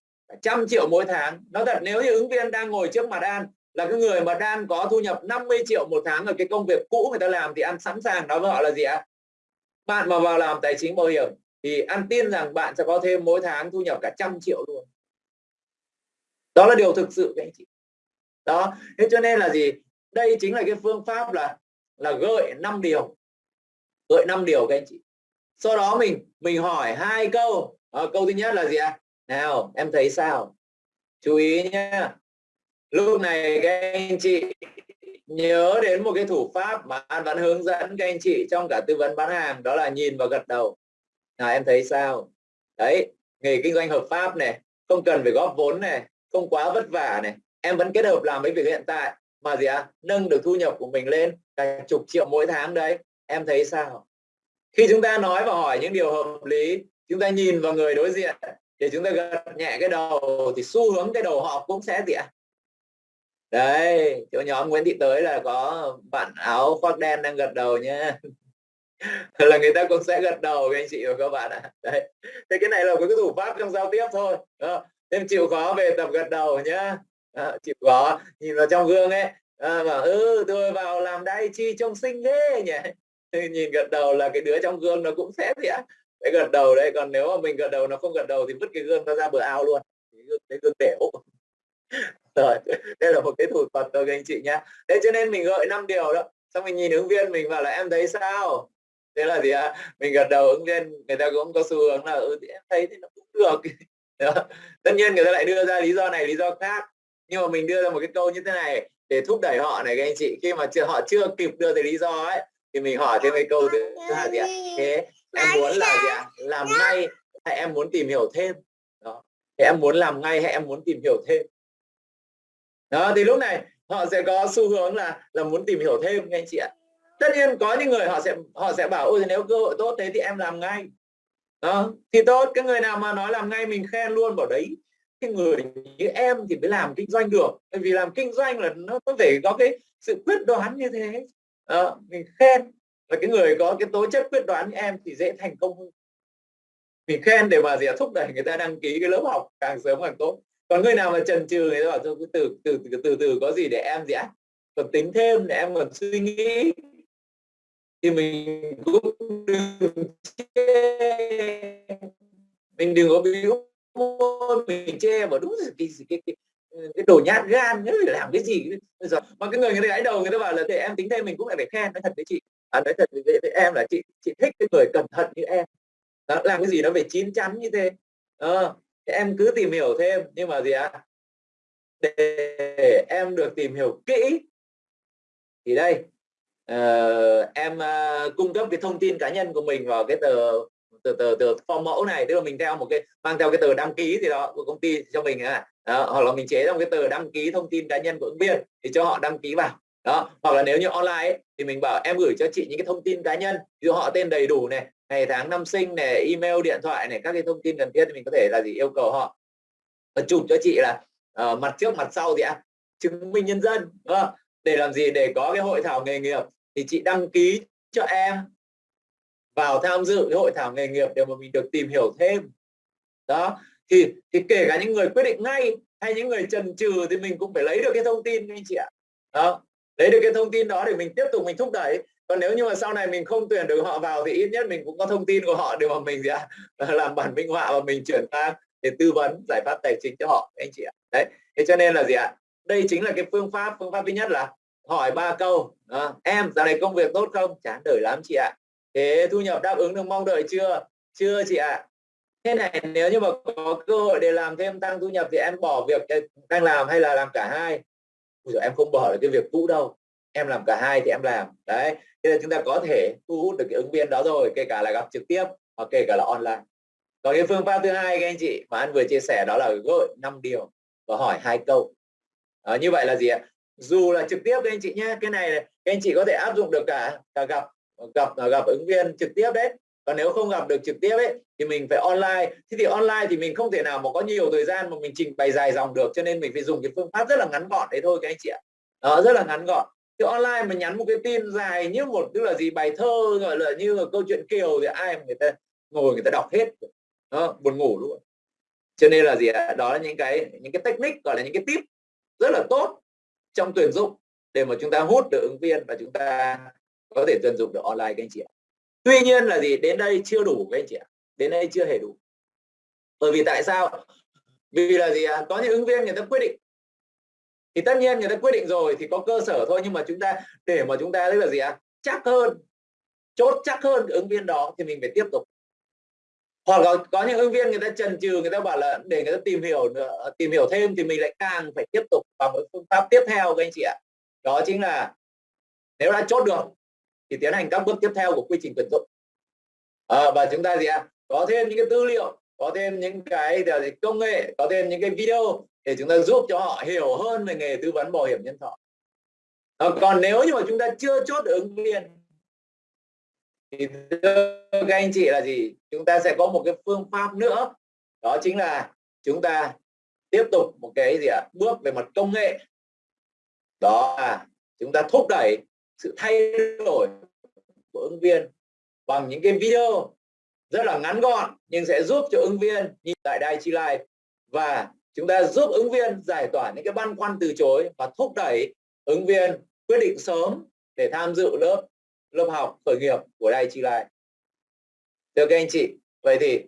S1: trăm triệu mỗi tháng. Nó thật, nếu như ứng viên đang ngồi trước mặt an là cái người mà đang có thu nhập 50 triệu một tháng ở cái công việc cũ người ta làm thì ăn sẵn sàng, nói với họ là gì ạ? Bạn mà vào làm tài chính bảo hiểm thì ăn tin rằng bạn sẽ có thêm mỗi tháng thu nhập cả trăm triệu luôn. Đó là điều thực sự các anh chị. Đó, thế cho nên là gì? Đây chính là cái phương pháp là là gợi 5 điều. Gợi 5 điều các anh chị. Sau đó mình mình hỏi hai câu. À, câu thứ nhất là gì ạ? À? nào em thấy sao? Chú ý nhé lúc này các anh chị nhớ đến một cái thủ pháp mà an vẫn hướng dẫn các anh chị trong cả tư vấn bán hàng đó là nhìn và gật đầu. Nào em thấy sao? Đấy nghề kinh doanh hợp pháp này không cần phải góp vốn này không quá vất vả này. Em vẫn kết hợp làm với việc hiện tại mà gì ạ? À? nâng được thu nhập của mình lên cả chục triệu mỗi tháng đấy. Em thấy sao? Khi chúng ta nói và hỏi những điều hợp lý, chúng ta nhìn vào người đối diện để chúng ta gật nhẹ cái đầu thì xu hướng cái đầu họ cũng sẽ gì ạ? Đấy, chỗ nhóm Nguyễn Thị tới là có bạn áo khoác đen đang gật đầu nhé là người ta cũng sẽ gật đầu với anh chị và các bạn ạ. Đấy. Thế cái này là một cái thủ pháp trong giao tiếp thôi em chịu khó về tập gật đầu nhá à, chịu khó nhìn vào trong gương ấy ờ, à, mà ừ tôi vào làm đai chi trông xinh thế nhỉ. Nhìn gật đầu là cái đứa trong gương nó cũng phép vậy cái gật đầu đấy còn nếu mà mình gật đầu nó không gật đầu thì vứt cái gương nó ra bờ ao luôn. Cái gương đểu. Rồi đây là một cái thủ thuật thôi các anh chị nhá. Thế cho nên mình gợi năm điều đó. Xong mình nhìn ứng viên mình bảo là em thấy sao? Thế là gì ạ mình gật đầu ứng viên người ta cũng có xu hướng là ừ thì em thấy thì nó cũng được. Tất nhiên người ta lại đưa ra lý do này lý do khác nhưng mà mình đưa ra một cái câu như thế này để thúc đẩy họ này các anh chị. Khi mà chưa họ chưa kịp đưa tới lý do ấy thì mình hỏi thêm cái câu thứ hai gì ạ? Thế em muốn là gì ạ? Làm ngay hay em muốn tìm hiểu thêm? Đó. Thế em muốn làm ngay hay em muốn tìm hiểu thêm? Đó thì lúc này họ sẽ có xu hướng là là muốn tìm hiểu thêm các anh chị ạ. Tất nhiên có những người họ sẽ họ sẽ bảo ôi nếu cơ hội tốt thế thì em làm ngay. Đó thì tốt cái người nào mà nói làm ngay mình khen luôn bảo đấy cái người như em thì mới làm kinh doanh được. Tại vì làm kinh doanh là nó có thể có cái sự quyết đoán như thế. À, mình khen là cái người có cái tố chất quyết đoán như em thì dễ thành công hơn. Mình khen để mà gì thúc đẩy người ta đăng ký cái lớp học càng sớm càng tốt. Còn người nào mà chần chừ người ta bảo tôi cứ từ từ từ từ từ có gì để em gì á còn tính thêm để em còn suy nghĩ. Thì mình cũng đừng mình đừng có môi mình che mà đúng rồi cái, cái, cái, cái đồ nhát gan nhớ làm cái gì. Rồi mà cái người người ta gãi đầu người ta bảo là để em tính thêm mình cũng lại phải khen. Nói thật với chị. À, nói thật với, với em là chị chị thích cái người cẩn thận như em. Đó, làm cái gì nó phải chín chắn như thế. À, em cứ tìm hiểu thêm. Nhưng mà gì ạ? À? để em được tìm hiểu kỹ thì đây uh, em uh, cung cấp cái thông tin cá nhân của mình vào cái tờ từ từ từ form mẫu này tức là mình theo một cái mang theo cái tờ đăng ký gì đó của công ty cho mình à đó, hoặc là mình chế trong cái tờ đăng ký thông tin cá nhân của ứng viên thì cho họ đăng ký vào. Đó hoặc là nếu như online ấy, thì mình bảo em gửi cho chị những cái thông tin cá nhân. Ví dụ họ tên đầy đủ này ngày tháng năm sinh này email điện thoại này các cái thông tin cần thiết thì mình có thể là gì yêu cầu họ và chụp cho chị là uh, mặt trước mặt sau thì à, chứng minh nhân dân đúng không? để làm gì? Để có cái hội thảo nghề nghiệp thì chị đăng ký cho em vào tham dự cái hội thảo nghề nghiệp để mà mình được tìm hiểu thêm. Đó thì thì kể cả những người quyết định ngay hay những người chần chừ thì mình cũng phải lấy được cái thông tin anh chị ạ. Đó lấy được cái thông tin đó để mình tiếp tục mình thúc đẩy. Còn nếu như mà sau này mình không tuyển được họ vào thì ít nhất mình cũng có thông tin của họ để mà mình gì ạ dạ, làm bản minh họa và mình chuyển sang để tư vấn giải pháp tài chính cho họ anh chị ạ. Đấy thế cho nên là gì ạ? Đây chính là cái phương pháp phương pháp thứ nhất là hỏi ba câu. À, em dạo này công việc tốt không? Chán đời lắm chị ạ thế thu nhập đáp ứng được mong đợi chưa? Chưa chị ạ. Thế này nếu như mà có cơ hội để làm thêm tăng thu nhập thì em bỏ việc đang làm hay là làm cả hai? Ui giờ em không bỏ được cái việc cũ đâu. Em làm cả hai thì em làm. Đấy thế là chúng ta có thể thu hút được cái ứng viên đó rồi kể cả là gặp trực tiếp hoặc kể cả là online. Còn cái phương pháp thứ hai các anh chị mà anh vừa chia sẻ đó là gợi năm điều và hỏi hai câu. À, như vậy là gì ạ? Dù là trực tiếp các anh chị nhé cái này các anh chị có thể áp dụng được cả cả gặp gặp à, gặp ứng viên trực tiếp đấy. Còn nếu không gặp được trực tiếp ấy thì mình phải online. Thế thì online thì mình không thể nào mà có nhiều thời gian mà mình trình bày dài dòng được cho nên mình phải dùng cái phương pháp rất là ngắn gọn đấy thôi các anh chị ạ. Đó rất là ngắn gọn. Thì online mà nhắn một cái tin dài như một tức là gì bài thơ gọi là như là câu chuyện kiều thì ai mà người ta ngồi người ta đọc hết. Đó, buồn ngủ luôn. Cho nên là gì ạ? Đó là những cái những cái technique gọi là những cái tip rất là tốt trong tuyển dụng để mà chúng ta hút được ứng viên và chúng ta có thể tận dụng được online các anh chị ạ. Tuy nhiên là gì đến đây chưa đủ các anh chị ạ. Đến đây chưa hề đủ. Bởi vì tại sao vì là gì ạ? Có những ứng viên người ta quyết định. Thì tất nhiên người ta quyết định rồi thì có cơ sở thôi nhưng mà chúng ta để mà chúng ta tức là gì ạ? Chắc hơn. Chốt chắc hơn ứng viên đó thì mình phải tiếp tục. Hoặc là có những ứng viên người ta trần trừ người ta bảo là để người ta tìm hiểu nữa, tìm hiểu thêm thì mình lại càng phải tiếp tục bằng phương pháp tiếp theo các anh chị ạ. Đó chính là nếu đã chốt được thì tiến hành các bước tiếp theo của quy trình tuyển dụng. À, và chúng ta gì ạ? Có thêm những cái tư liệu có thêm những cái công nghệ có thêm những cái video để chúng ta giúp cho họ hiểu hơn về nghề tư vấn bảo hiểm nhân thọ. À, còn nếu như mà chúng ta chưa chốt ứng viên thì các anh chị là gì? Chúng ta sẽ có một cái phương pháp nữa. Đó chính là chúng ta tiếp tục một cái gì ạ? Bước về mặt công nghệ. Đó là chúng ta thúc đẩy sự thay đổi của ứng viên bằng những cái video rất là ngắn gọn nhưng sẽ giúp cho ứng viên nhìn tại Đài Chi Life và chúng ta giúp ứng viên giải tỏa những cái băn khoăn từ chối và thúc đẩy ứng viên quyết định sớm để tham dự lớp lớp học khởi nghiệp của Đài Chi Life. Thưa các anh chị, vậy thì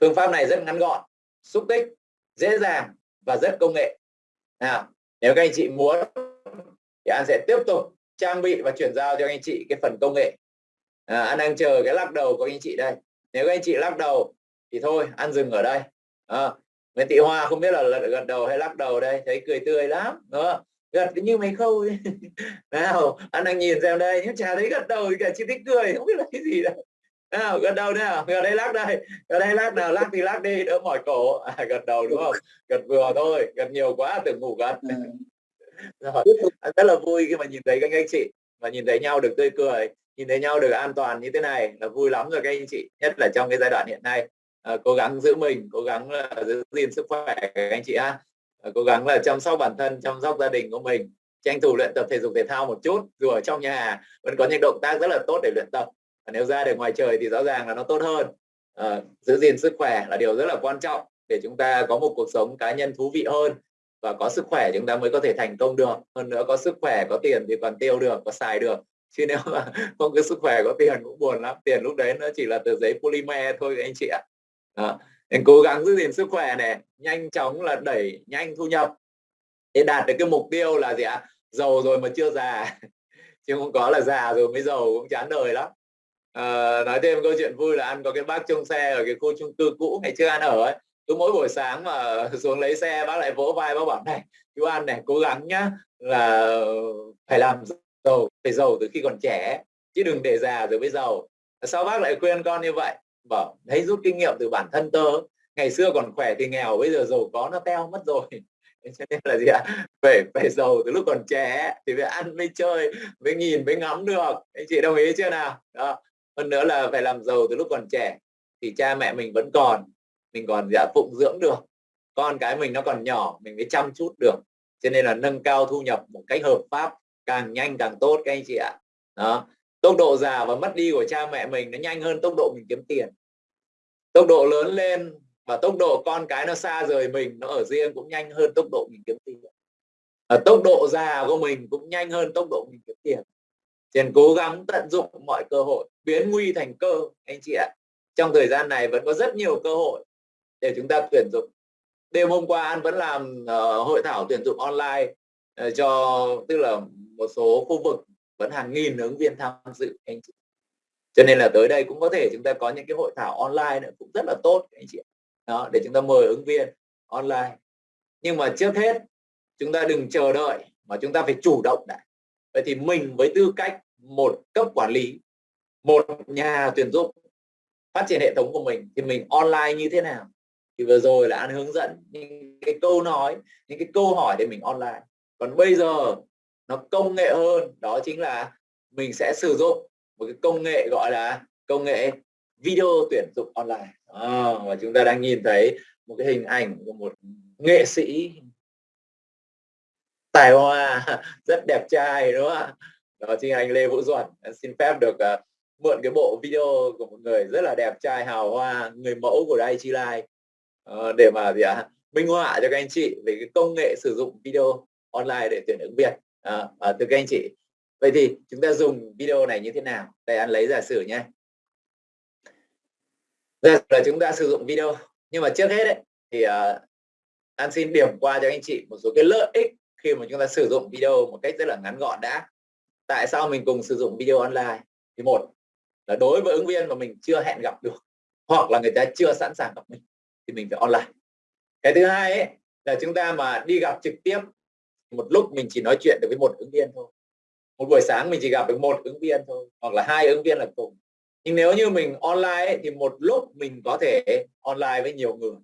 S1: phương pháp này rất ngắn gọn, xúc tích, dễ dàng và rất công nghệ. Nào, nếu các anh chị muốn thì an sẽ tiếp tục trang bị và chuyển giao cho anh chị cái phần công nghệ. À, an đang chờ cái lắc đầu của anh chị đây. Nếu các anh chị lắc đầu thì thôi an dừng ở đây. À, Nguyễn Thị Hoa không biết là gật đầu hay lắc đầu đây thấy cười tươi lắm. Đó. Gật như mấy khâu nào anh đang nhìn xem đây nhưng chả thấy gật đầu thì cả chỉ thích cười không biết là cái gì đâu. Nào gật đầu nào gật đây lắc đây gật đây lắc nào lắc thì lắc đi đỡ mỏi cổ. À, gật đầu đúng không? Gật vừa thôi gật nhiều quá tưởng ngủ gật. Ừ rồi anh rất là vui khi mà nhìn thấy các anh chị và nhìn thấy nhau được tươi cười nhìn thấy nhau được an toàn như thế này là vui lắm rồi các anh chị nhất là trong cái giai đoạn hiện nay. À, cố gắng giữ mình cố gắng là giữ gìn sức khỏe các anh chị ha. À, cố gắng là chăm sóc bản thân chăm sóc gia đình của mình tranh thủ luyện tập thể dục thể thao một chút dù ở trong nhà vẫn có những động tác rất là tốt để luyện tập. Và nếu ra được ngoài trời thì rõ ràng là nó tốt hơn. À, giữ gìn sức khỏe là điều rất là quan trọng để chúng ta có một cuộc sống cá nhân thú vị hơn và có sức khỏe chúng ta mới có thể thành công được. Hơn nữa có sức khỏe có tiền thì còn tiêu được có xài được. Chứ nếu mà không có sức khỏe có tiền cũng buồn lắm. Tiền lúc đấy nó chỉ là tờ giấy polymer thôi anh chị ạ. Đó. Nên cố gắng giữ gìn sức khỏe này nhanh chóng là đẩy nhanh thu nhập. Để đạt được cái mục tiêu là gì ạ? Giàu rồi mà chưa già. Chứ không có là già rồi mới giàu cũng chán đời lắm. À, nói thêm câu chuyện vui là ăn có cái bác trông xe ở cái khu chung cư cũ ngày trước ăn ở ấy cứ mỗi buổi sáng mà xuống lấy xe, bác lại vỗ vai, bác bảo, này, chú ăn này, cố gắng nhá, là phải làm giàu, phải giàu từ khi còn trẻ, chứ đừng để già rồi mới giàu. Sao bác lại khuyên con như vậy? Bảo thấy rút kinh nghiệm từ bản thân tớ. Ngày xưa còn khỏe thì nghèo, bây giờ giàu có nó teo mất rồi. Cho nên là gì ạ? Phải phải giàu từ lúc còn trẻ thì phải ăn, mới chơi, mới nhìn, mới ngắm được. Anh chị đồng ý chưa nào? Đó. Hơn nữa là phải làm giàu từ lúc còn trẻ thì cha mẹ mình vẫn còn mình còn dạ phụng dưỡng được. Con cái mình nó còn nhỏ mình mới chăm chút được. Cho nên là nâng cao thu nhập một cách hợp pháp càng nhanh càng tốt các anh chị ạ. Đó. Tốc độ già và mất đi của cha mẹ mình nó nhanh hơn tốc độ mình kiếm tiền. Tốc độ lớn lên và tốc độ con cái nó xa rời mình nó ở riêng cũng nhanh hơn tốc độ mình kiếm tiền. À, tốc độ già của mình cũng nhanh hơn tốc độ mình kiếm tiền. Nên cố gắng tận dụng mọi cơ hội biến nguy thành cơ anh chị ạ. Trong thời gian này vẫn có rất nhiều cơ hội để chúng ta tuyển dụng. Đêm hôm qua an vẫn làm uh, hội thảo tuyển dụng online uh, cho tức là một số khu vực vẫn hàng nghìn ứng viên tham dự anh chị. Cho nên là tới đây cũng có thể chúng ta có những cái hội thảo online nữa cũng rất là tốt anh chị đó để chúng ta mời ứng viên online. Nhưng mà trước hết chúng ta đừng chờ đợi mà chúng ta phải chủ động đã. Vậy thì mình với tư cách một cấp quản lý một nhà tuyển dụng phát triển hệ thống của mình thì mình online như thế nào? Thì vừa rồi là anh hướng dẫn những cái câu nói những cái câu hỏi để mình online. Còn bây giờ nó công nghệ hơn đó chính là mình sẽ sử dụng một cái công nghệ gọi là công nghệ video tuyển dụng online. À, và chúng ta đang nhìn thấy một cái hình ảnh của một nghệ sĩ tài hoa rất đẹp trai đúng không ạ? Đó chính là anh Lê Vũ Duẩn. Xin phép được uh, mượn cái bộ video của một người rất là đẹp trai hào hoa người mẫu của Dai Chi Lai uh, để mà gì ạ? À, minh họa cho các anh chị về cái công nghệ sử dụng video online để tuyển ứng viên à, à, từ các anh chị. Vậy thì chúng ta dùng video này như thế nào? Đây anh lấy giả sử nhé. Giả là chúng ta sử dụng video. Nhưng mà trước hết ấy, thì ờ, uh, An xin điểm qua cho anh chị một số cái lợi ích khi mà chúng ta sử dụng video một cách rất là ngắn gọn đã. Tại sao mình cùng sử dụng video online? Thì một là đối với ứng viên mà mình chưa hẹn gặp được hoặc là người ta chưa sẵn sàng gặp mình thì mình phải online. Cái thứ hai ấy, là chúng ta mà đi gặp trực tiếp một lúc mình chỉ nói chuyện được với một ứng viên thôi. Một buổi sáng mình chỉ gặp được một ứng viên thôi hoặc là hai ứng viên là cùng. Nhưng nếu như mình online ấy, thì một lúc mình có thể online với nhiều người.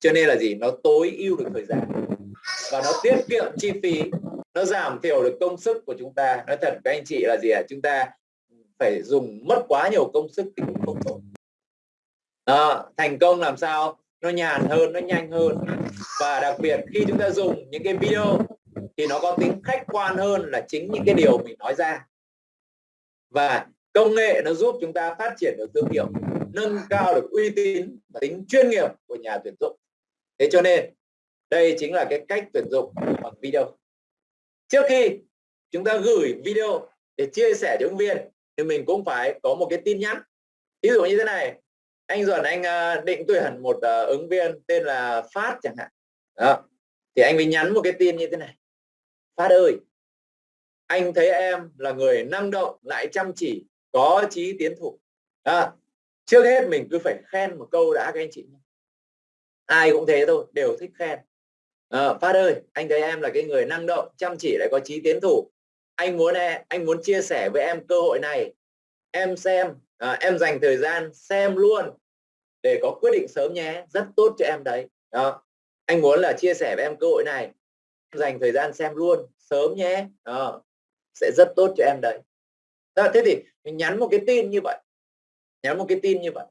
S1: Cho nên là gì? Nó tối ưu được thời gian. Và nó tiết kiệm chi phí. Nó giảm thiểu được công sức của chúng ta. Nói thật các anh chị là gì ạ? À? chúng ta phải dùng mất quá nhiều công sức thì cũng không tốt à, thành công làm sao? Nó nhàn hơn nó nhanh hơn. Và đặc biệt khi chúng ta dùng những cái video thì nó có tính khách quan hơn là chính những cái điều mình nói ra. Và công nghệ nó giúp chúng ta phát triển được thương hiệu nâng cao được uy tín và tính chuyên nghiệp của nhà tuyển dụng. Thế cho nên đây chính là cái cách tuyển dụng bằng video. Trước khi chúng ta gửi video để chia sẻ cho ứng viên thì mình cũng phải có một cái tin nhắn. Ví dụ như thế này anh Duẩn anh ờ, định tuyển một ờ, ứng viên tên là Phát chẳng hạn. Đó. thì anh mới nhắn một cái tin như thế này. Phát ơi anh thấy em là người năng động lại chăm chỉ có chí tiến thủ. Đó. trước hết mình cứ phải khen một câu đã các anh chị ai cũng thế thôi đều thích khen. À, Phát ơi anh thấy em là cái người năng động chăm chỉ lại có chí tiến thủ. Anh muốn em anh muốn chia sẻ với em cơ hội này. Em xem à, em dành thời gian xem luôn để có quyết định sớm nhé. Rất tốt cho em đấy. Đó. Anh muốn là chia sẻ với em cơ hội này. Dành thời gian xem luôn sớm nhé. Đó. sẽ rất tốt cho em đấy. Đó, thế thì mình nhắn một cái tin như vậy. Nhắn một cái tin như vậy.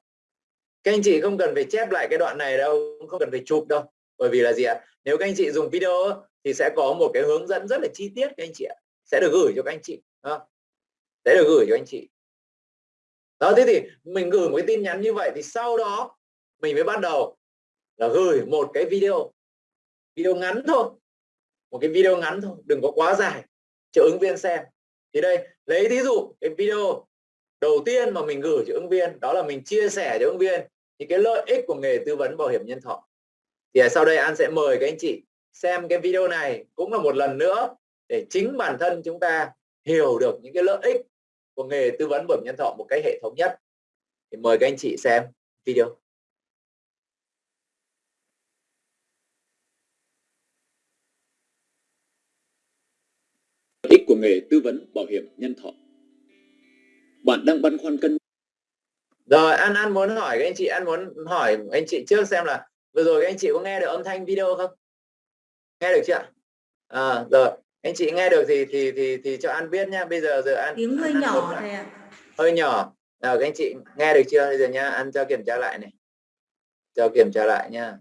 S1: Các anh chị không cần phải chép lại cái đoạn này đâu không cần phải chụp đâu. Bởi vì là gì ạ? Nếu các anh chị dùng video thì sẽ có một cái hướng dẫn rất là chi tiết các anh chị ạ. Sẽ được gửi cho các anh chị. Đó. sẽ được gửi cho anh chị đó, thế thì mình gửi một cái tin nhắn như vậy thì sau đó mình mới bắt đầu là gửi một cái video video ngắn thôi, một cái video ngắn thôi, đừng có quá dài, cho ứng viên xem. Thì đây, lấy ví dụ cái video đầu tiên mà mình gửi cho ứng viên, đó là mình chia sẻ cho ứng viên những cái lợi ích của nghề tư vấn bảo hiểm nhân thọ. Thì sau đây An sẽ mời các anh chị xem cái video này cũng là một lần nữa để chính bản thân chúng ta hiểu được những cái lợi ích của nghề tư vấn bảo hiểm nhân thọ một cách hệ thống nhất. Thì mời các anh chị xem video.
S2: Ích của nghề tư vấn bảo hiểm nhân thọ. Bạn đang băn khoăn cân
S1: rồi An An muốn hỏi các anh chị An muốn hỏi anh chị trước xem là vừa rồi các anh chị có nghe được âm thanh video không? Nghe được chưa à, rồi anh chị nghe được thì thì thì thì cho An biết nhá. Bây giờ giờ An
S3: tiếng hơi
S1: An
S3: nhỏ thầy ạ.
S1: Hơi nhỏ. Nào các anh chị nghe được chưa? Bây giờ nhá An cho kiểm tra lại này. Cho kiểm tra lại nhá.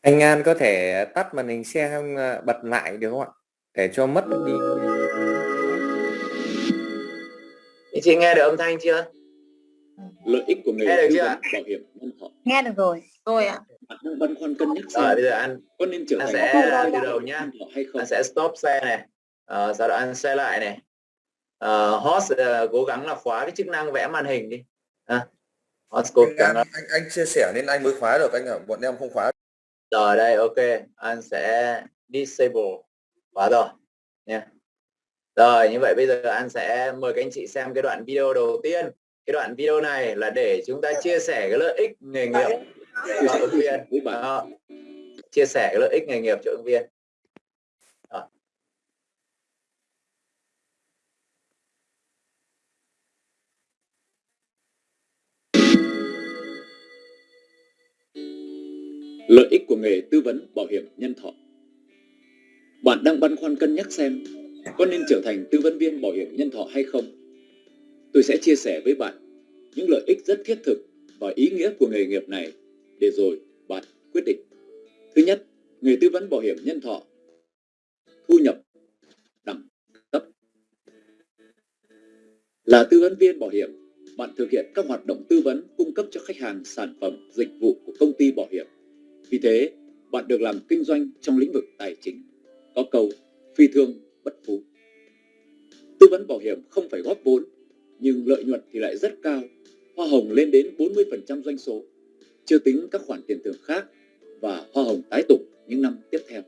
S4: Anh An có thể tắt màn hình xe không? À, bật lại được không ạ? Để cho mất đi.
S1: anh chị nghe được âm thanh chưa?
S2: Lợi ích của nghề
S1: Nghe được chưa
S2: bảo hiểm nhân thọ.
S3: Nghe được rồi. Rồi ạ
S2: bạn đang băn khoăn cân nhắc
S1: rồi
S2: xem.
S1: bây giờ An
S2: có nên trở
S1: An
S2: thành
S1: sẽ từ
S2: bảo
S1: đầu nhá.
S2: hay không?
S1: An sẽ stop xe này. Ờ, sau đó An xe lại này. Uh, host ờ, cố gắng là khóa cái chức năng vẽ màn hình đi. À, host cố
S5: anh,
S1: gắng
S5: anh, anh, anh chia sẻ nên anh mới khóa được anh ạ bọn em không khóa.
S1: Rồi đây ok. Anh sẽ disable. Khóa rồi nha. Rồi như vậy bây giờ anh sẽ mời các anh chị xem cái đoạn video đầu tiên. Cái đoạn video này là để chúng ta chia sẻ cái lợi ích nghề nghiệp cho ứng viên. Đó. chia sẻ cái lợi ích nghề nghiệp cho ứng viên. Đó.
S2: lợi ích của nghề tư vấn bảo hiểm nhân thọ. Bạn đang băn khoăn cân nhắc xem có nên trở thành tư vấn viên bảo hiểm nhân thọ hay không? Tôi sẽ chia sẻ với bạn những lợi ích rất thiết thực và ý nghĩa của nghề nghiệp này để rồi bạn quyết định. Thứ nhất, người tư vấn bảo hiểm nhân thọ. Thu nhập đẳng cấp. Là tư vấn viên bảo hiểm, bạn thực hiện các hoạt động tư vấn cung cấp cho khách hàng sản phẩm, dịch vụ của công ty bảo hiểm. Vì thế, bạn được làm kinh doanh trong lĩnh vực tài chính, có câu, phi thương bất phú. Tư vấn bảo hiểm không phải góp vốn, nhưng lợi nhuận thì lại rất cao, hoa hồng lên đến 40% doanh số chưa tính các khoản tiền thưởng khác và hoa hồng tái tục những năm tiếp theo.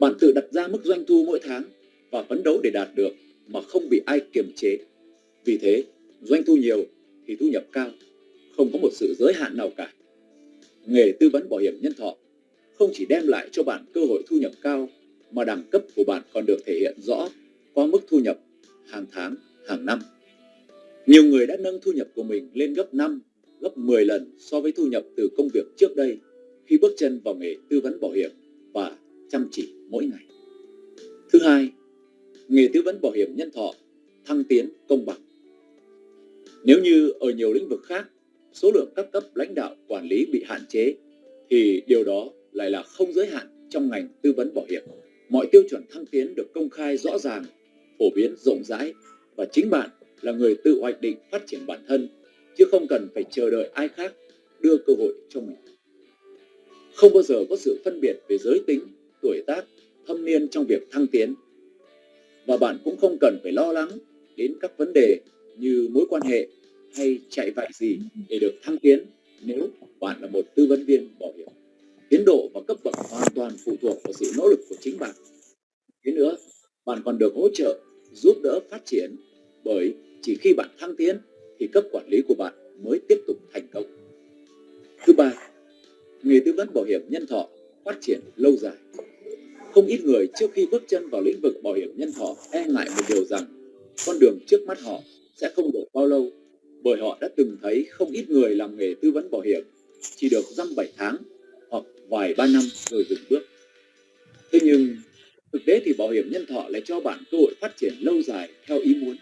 S2: Bạn tự đặt ra mức doanh thu mỗi tháng và phấn đấu để đạt được mà không bị ai kiềm chế. Vì thế, doanh thu nhiều thì thu nhập cao, không có một sự giới hạn nào cả. Nghề tư vấn bảo hiểm nhân thọ không chỉ đem lại cho bạn cơ hội thu nhập cao mà đẳng cấp của bạn còn được thể hiện rõ qua mức thu nhập hàng tháng, hàng năm. Nhiều người đã nâng thu nhập của mình lên gấp 5, gấp 10 lần so với thu nhập từ công việc trước đây khi bước chân vào nghề tư vấn bảo hiểm và chăm chỉ mỗi ngày. Thứ hai, nghề tư vấn bảo hiểm nhân thọ thăng tiến công bằng. Nếu như ở nhiều lĩnh vực khác, số lượng các cấp lãnh đạo quản lý bị hạn chế thì điều đó lại là không giới hạn trong ngành tư vấn bảo hiểm. Mọi tiêu chuẩn thăng tiến được công khai rõ ràng, phổ biến rộng rãi và chính bạn là người tự hoạch định phát triển bản thân chứ không cần phải chờ đợi ai khác đưa cơ hội cho mình. Không bao giờ có sự phân biệt về giới tính, tuổi tác, thâm niên trong việc thăng tiến. Và bạn cũng không cần phải lo lắng đến các vấn đề như mối quan hệ hay chạy vạy gì để được thăng tiến nếu bạn là một tư vấn viên bảo hiểm. Tiến độ và cấp bậc hoàn toàn phụ thuộc vào sự nỗ lực của chính bạn. Thế nữa, bạn còn được hỗ trợ, giúp đỡ phát triển bởi chỉ khi bạn thăng tiến thì cấp quản lý của bạn mới tiếp tục thành công. Thứ ba, nghề tư vấn bảo hiểm nhân thọ phát triển lâu dài. Không ít người trước khi bước chân vào lĩnh vực bảo hiểm nhân thọ e ngại một điều rằng con đường trước mắt họ sẽ không được bao lâu bởi họ đã từng thấy không ít người làm nghề tư vấn bảo hiểm chỉ được dăm bảy tháng hoặc vài ba năm rồi dừng bước. Thế nhưng thực tế thì bảo hiểm nhân thọ lại cho bạn cơ hội phát triển lâu dài theo ý muốn.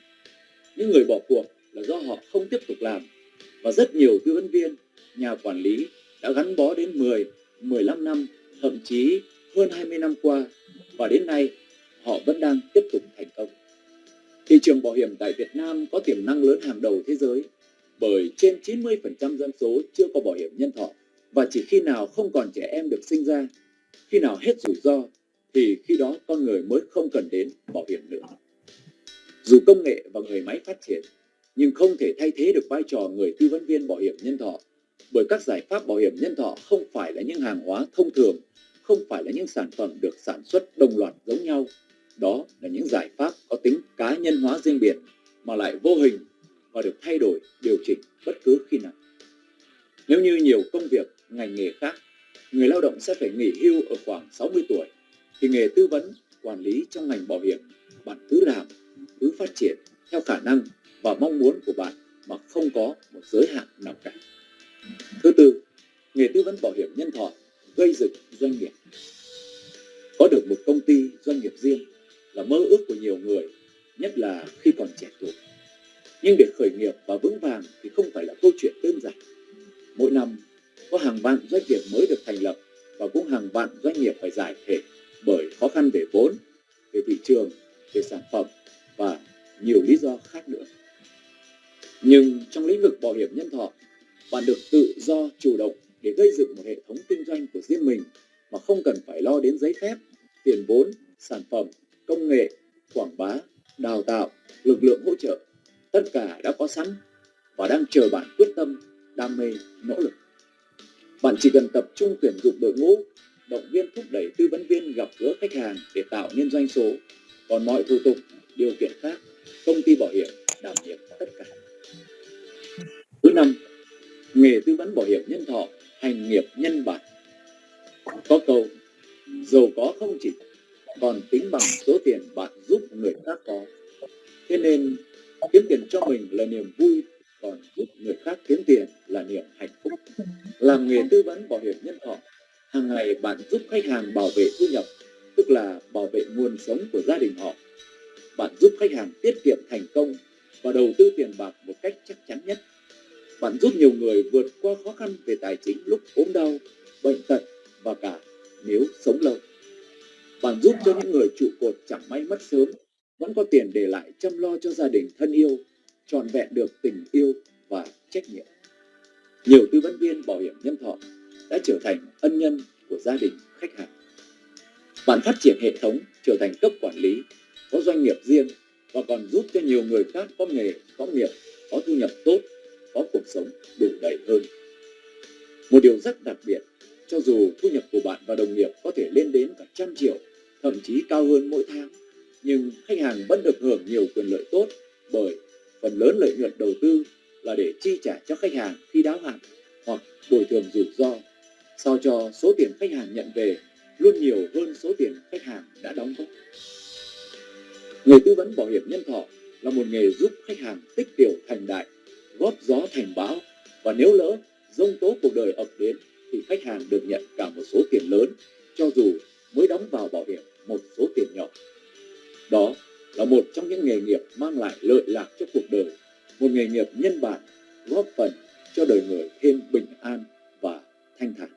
S2: Những người bỏ cuộc là do họ không tiếp tục làm và rất nhiều tư vấn viên, nhà quản lý đã gắn bó đến 10, 15 năm, thậm chí hơn 20 năm qua và đến nay họ vẫn đang tiếp tục thành công. Thị trường bảo hiểm tại Việt Nam có tiềm năng lớn hàng đầu thế giới bởi trên 90% dân số chưa có bảo hiểm nhân thọ và chỉ khi nào không còn trẻ em được sinh ra, khi nào hết rủi ro thì khi đó con người mới không cần đến bảo hiểm nữa. Dù công nghệ và người máy phát triển, nhưng không thể thay thế được vai trò người tư vấn viên bảo hiểm nhân thọ bởi các giải pháp bảo hiểm nhân thọ không phải là những hàng hóa thông thường, không phải là những sản phẩm được sản xuất đồng loạt giống nhau. Đó là những giải pháp có tính cá nhân hóa riêng biệt mà lại vô hình và được thay đổi, điều chỉnh bất cứ khi nào. Nếu như nhiều công việc, ngành nghề khác, người lao động sẽ phải nghỉ hưu ở khoảng 60 tuổi, thì nghề tư vấn, quản lý trong ngành bảo hiểm, bạn cứ làm, cứ phát triển theo khả năng và mong muốn của bạn mà không có một giới hạn nào cả. Thứ tư, nghề tư vấn bảo hiểm nhân thọ gây dựng doanh nghiệp. Có được một công ty doanh nghiệp riêng là mơ ước của nhiều người, nhất là khi còn trẻ tuổi. Nhưng để khởi nghiệp và vững vàng thì không phải là câu chuyện đơn giản. Mỗi năm có hàng vạn doanh nghiệp mới được thành lập và cũng hàng vạn doanh nghiệp phải giải thể bởi khó khăn về vốn, về thị trường, về sản phẩm và nhiều lý do khác nữa. Nhưng trong lĩnh vực bảo hiểm nhân thọ, bạn được tự do chủ động để gây dựng một hệ thống kinh doanh của riêng mình mà không cần phải lo đến giấy phép, tiền vốn, sản phẩm, công nghệ, quảng bá, đào tạo, lực lượng hỗ trợ. Tất cả đã có sẵn và đang chờ bạn quyết tâm, đam mê, nỗ lực. Bạn chỉ cần tập trung tuyển dụng đội ngũ, động viên thúc đẩy tư vấn viên gặp gỡ khách hàng để tạo nên doanh số. Còn mọi thủ tục, điều kiện khác, công ty bảo hiểm đảm nhiệm tất cả. Thứ năm, nghề tư vấn bảo hiểm nhân thọ hành nghiệp nhân bản. Có câu, giàu có không chỉ còn tính bằng số tiền bạn giúp người khác có. Thế nên, kiếm tiền cho mình là niềm vui, còn giúp người khác kiếm tiền là niềm hạnh phúc. Làm nghề tư vấn bảo hiểm nhân thọ, hàng ngày bạn giúp khách hàng bảo vệ thu nhập, tức là bảo vệ nguồn sống của gia đình họ. Bạn giúp khách hàng tiết kiệm thành công và đầu tư tiền bạc một cách chắc chắn nhất bạn giúp nhiều người vượt qua khó khăn về tài chính lúc ốm đau, bệnh tật và cả nếu sống lâu. Bạn giúp cho những người trụ cột chẳng may mất sớm, vẫn có tiền để lại chăm lo cho gia đình thân yêu, trọn vẹn được tình yêu và trách nhiệm. Nhiều tư vấn viên bảo hiểm nhân thọ đã trở thành ân nhân của gia đình khách hàng. Bạn phát triển hệ thống trở thành cấp quản lý, có doanh nghiệp riêng và còn giúp cho nhiều người khác có nghề, có nghiệp, có thu nhập tốt có cuộc sống đủ đầy hơn. Một điều rất đặc biệt, cho dù thu nhập của bạn và đồng nghiệp có thể lên đến cả trăm triệu, thậm chí cao hơn mỗi tháng, nhưng khách hàng vẫn được hưởng nhiều quyền lợi tốt bởi phần lớn lợi nhuận đầu tư là để chi trả cho khách hàng khi đáo hạn hoặc bồi thường rủi ro, sao cho số tiền khách hàng nhận về luôn nhiều hơn số tiền khách hàng đã đóng góp. Người tư vấn bảo hiểm nhân thọ là một nghề giúp khách hàng tích tiểu thành đại, góp gió thành bão và nếu lỡ dông tố cuộc đời ập đến thì khách hàng được nhận cả một số tiền lớn cho dù mới đóng vào bảo hiểm một số tiền nhỏ. Đó là một trong những nghề nghiệp mang lại lợi lạc cho cuộc đời, một nghề nghiệp nhân bản góp phần cho đời người thêm bình an và thanh thản.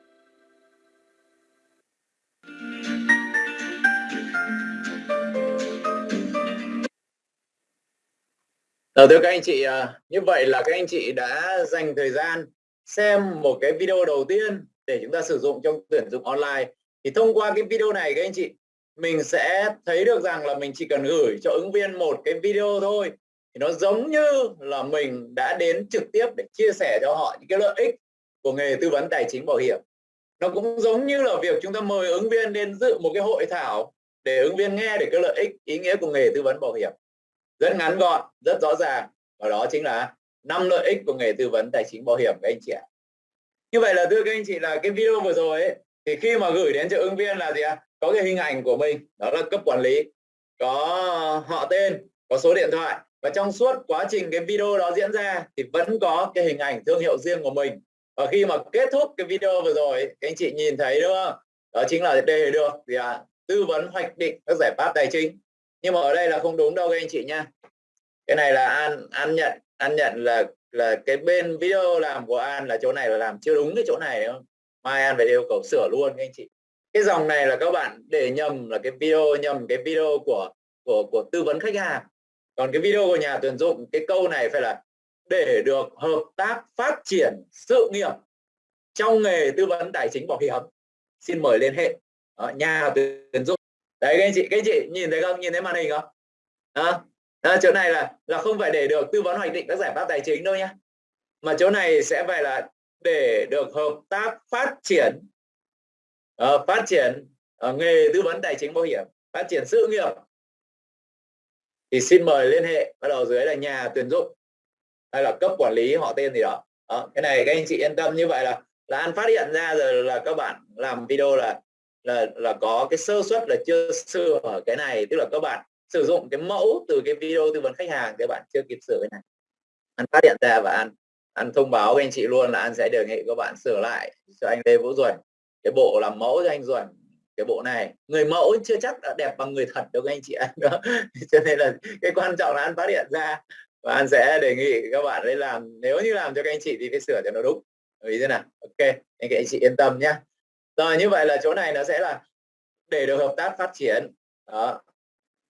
S1: Ờ, thưa các anh chị, à, như vậy là các anh chị đã dành thời gian xem một cái video đầu tiên để chúng ta sử dụng trong tuyển dụng online. Thì thông qua cái video này các anh chị, mình sẽ thấy được rằng là mình chỉ cần gửi cho ứng viên một cái video thôi. Thì nó giống như là mình đã đến trực tiếp để chia sẻ cho họ những cái lợi ích của nghề tư vấn tài chính bảo hiểm. Nó cũng giống như là việc chúng ta mời ứng viên đến dự một cái hội thảo để ứng viên nghe được cái lợi ích ý nghĩa của nghề tư vấn bảo hiểm rất ngắn gọn rất rõ ràng. Và đó chính là năm lợi ích của nghề tư vấn tài chính bảo hiểm các anh chị ạ. Như vậy là thưa các anh chị là cái video vừa rồi ấy, thì khi mà gửi đến cho ứng viên là gì ạ? Có cái hình ảnh của mình đó là cấp quản lý. Có họ tên có số điện thoại. Và trong suốt quá trình cái video đó diễn ra thì vẫn có cái hình ảnh thương hiệu riêng của mình. Và khi mà kết thúc cái video vừa rồi các anh chị nhìn thấy đúng không? Đó chính là đề được gì ạ? Tư vấn hoạch định các giải pháp tài chính nhưng mà ở đây là không đúng đâu các anh chị nha cái này là an an nhận an nhận là là cái bên video làm của an là chỗ này là làm chưa đúng cái chỗ này không? Mai an phải yêu cầu sửa luôn các anh chị. Cái dòng này là các bạn để nhầm là cái video, nhầm cái video của của của tư vấn khách hàng. Còn cái video của nhà tuyển dụng, cái câu này phải là để được hợp tác phát triển sự nghiệp trong nghề tư vấn tài chính bảo hiểm. Xin mời liên hệ. Ở nhà tuyển dụng đấy các anh chị các anh chị nhìn thấy không nhìn thấy màn hình không đó. đó chỗ này là là không phải để được tư vấn hoạch định các giải pháp tài chính đâu nhá mà chỗ này sẽ phải là để được hợp tác phát triển uh, phát triển uh, nghề tư vấn tài chính bảo hiểm phát triển sự nghiệp thì xin mời liên hệ bắt đầu dưới là nhà tuyển dụng hay là cấp quản lý họ tên gì đó. đó cái này các anh chị yên tâm như vậy là là an phát hiện ra rồi là các bạn làm video là là là có cái sơ suất là chưa sửa ở cái này, tức là các bạn sử dụng cái mẫu từ cái video tư vấn khách hàng các bạn chưa kịp sửa cái này. Anh phát hiện ra và anh anh thông báo với anh chị luôn là anh sẽ đề nghị các bạn sửa lại cho anh Lê Vũ Duẩn. Cái bộ làm mẫu cho anh Duẩn, cái bộ này. Người mẫu chưa chắc đã đẹp bằng người thật đâu các anh chị anh đó cho nên là cái quan trọng là anh phát hiện ra và anh sẽ đề nghị các bạn đấy làm. Nếu như làm cho các anh chị thì phải sửa cho nó đúng. Ý thế nào? Ok, anh chị anh chị yên tâm nhé rồi như vậy là chỗ này nó sẽ là để được hợp tác phát triển. Đó.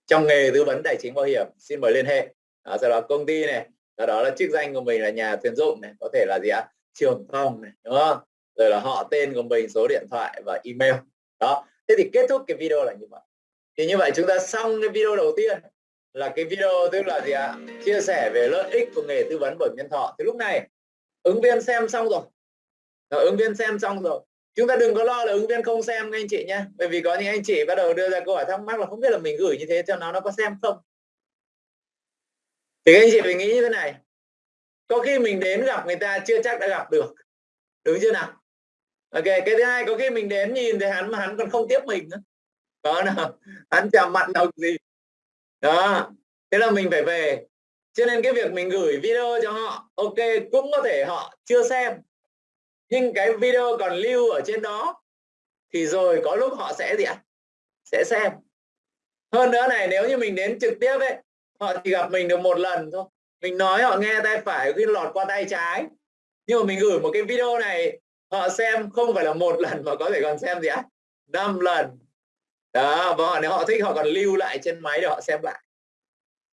S1: trong nghề tư vấn tài chính bảo hiểm xin mời liên hệ. Đó, sau đó công ty này sau đó là chức danh của mình là nhà tuyển dụng này có thể là gì ạ? Trường phòng này đúng không? Rồi là họ tên của mình số điện thoại và email. Đó. Thế thì kết thúc cái video là như vậy. Thì như vậy chúng ta xong cái video đầu tiên. Là cái video tức là gì ạ? Chia sẻ về lợi ích của nghề tư vấn bảo hiểm nhân thọ. Thì lúc này ứng viên xem xong rồi. Rồi, ứng viên xem xong rồi chúng ta đừng có lo là ứng viên không xem, các anh chị nhé bởi vì có những anh chị bắt đầu đưa ra câu hỏi thắc mắc là không biết là mình gửi như thế cho nó nó có xem không? Thì các anh chị phải nghĩ như thế này. Có khi mình đến gặp người ta chưa chắc đã gặp được. Đúng chưa nào? Ok, cái thứ hai, có khi mình đến nhìn thấy hắn mà hắn còn không tiếp mình nữa. Có nào? Hắn chạm mặt nào gì. Đó. Thế là mình phải về. Cho nên cái việc mình gửi video cho họ, ok, cũng có thể họ chưa xem nhưng cái video còn lưu ở trên đó, thì rồi có lúc họ sẽ gì ạ? Sẽ xem. Hơn nữa này, nếu như mình đến trực tiếp ấy, họ chỉ gặp mình được một lần thôi. Mình nói họ nghe tay phải khi lọt qua tay trái. Nhưng mà mình gửi một cái video này, họ xem không phải là một lần mà có thể còn xem gì ạ? Năm lần. Đó, và họ, nếu họ thích, họ còn lưu lại trên máy để họ xem lại.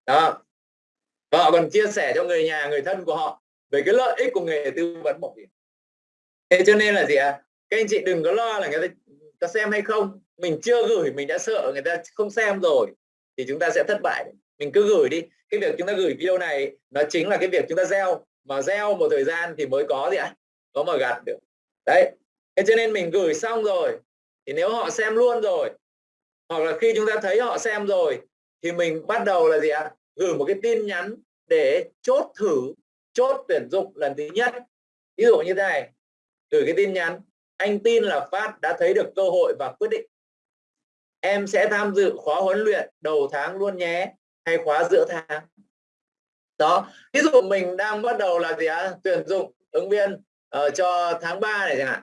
S1: Đó. Và họ còn chia sẻ cho người nhà, người thân của họ về cái lợi ích của nghề tư vấn bảo hiểm thế cho nên là gì ạ? À? các anh chị đừng có lo là người ta, người ta xem hay không. Mình chưa gửi mình đã sợ người ta không xem rồi thì chúng ta sẽ thất bại. Mình cứ gửi đi. Cái việc chúng ta gửi video này nó chính là cái việc chúng ta gieo. Mà gieo một thời gian thì mới có gì ạ? À? có mà gặt được. Đấy. Thế cho nên mình gửi xong rồi thì nếu họ xem luôn rồi hoặc là khi chúng ta thấy họ xem rồi thì mình bắt đầu là gì ạ? Gửi một cái tin nhắn để chốt thử chốt tuyển dụng lần thứ nhất. Ví dụ như thế này gửi cái tin nhắn anh tin là Phát đã thấy được cơ hội và quyết định. Em sẽ tham dự khóa huấn luyện đầu tháng luôn nhé hay khóa giữa tháng. Đó ví dụ mình đang bắt đầu là gì ạ? Tuyển dụng ứng viên uh, cho tháng 3 này chẳng hạn.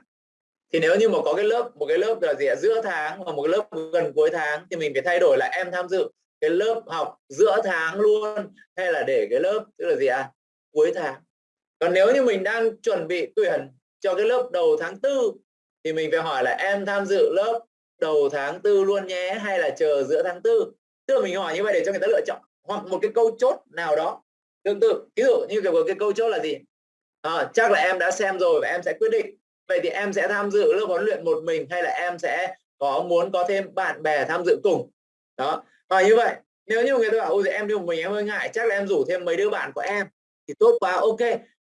S1: Thì nếu như mà có cái lớp một cái lớp là gì ạ? Giữa tháng hoặc một cái lớp gần cuối tháng thì mình phải thay đổi là em tham dự cái lớp học giữa tháng luôn hay là để cái lớp tức là gì ạ? Cuối tháng. Còn nếu như mình đang chuẩn bị tuyển cho cái lớp đầu tháng tư. Thì mình phải hỏi là em tham dự lớp đầu tháng tư luôn nhé hay là chờ giữa tháng tư? Tức là mình hỏi như vậy để cho người ta lựa chọn hoặc một cái câu chốt nào đó. Tương tự ví dụ như kiểu cái câu chốt là gì? À, chắc là em đã xem rồi và em sẽ quyết định. Vậy thì em sẽ tham dự lớp huấn luyện một mình hay là em sẽ có muốn có thêm bạn bè tham dự cùng? Đó và như vậy nếu như người ta bảo ôi em đi một mình em hơi ngại chắc là em rủ thêm mấy đứa bạn của em. Thì tốt quá ok.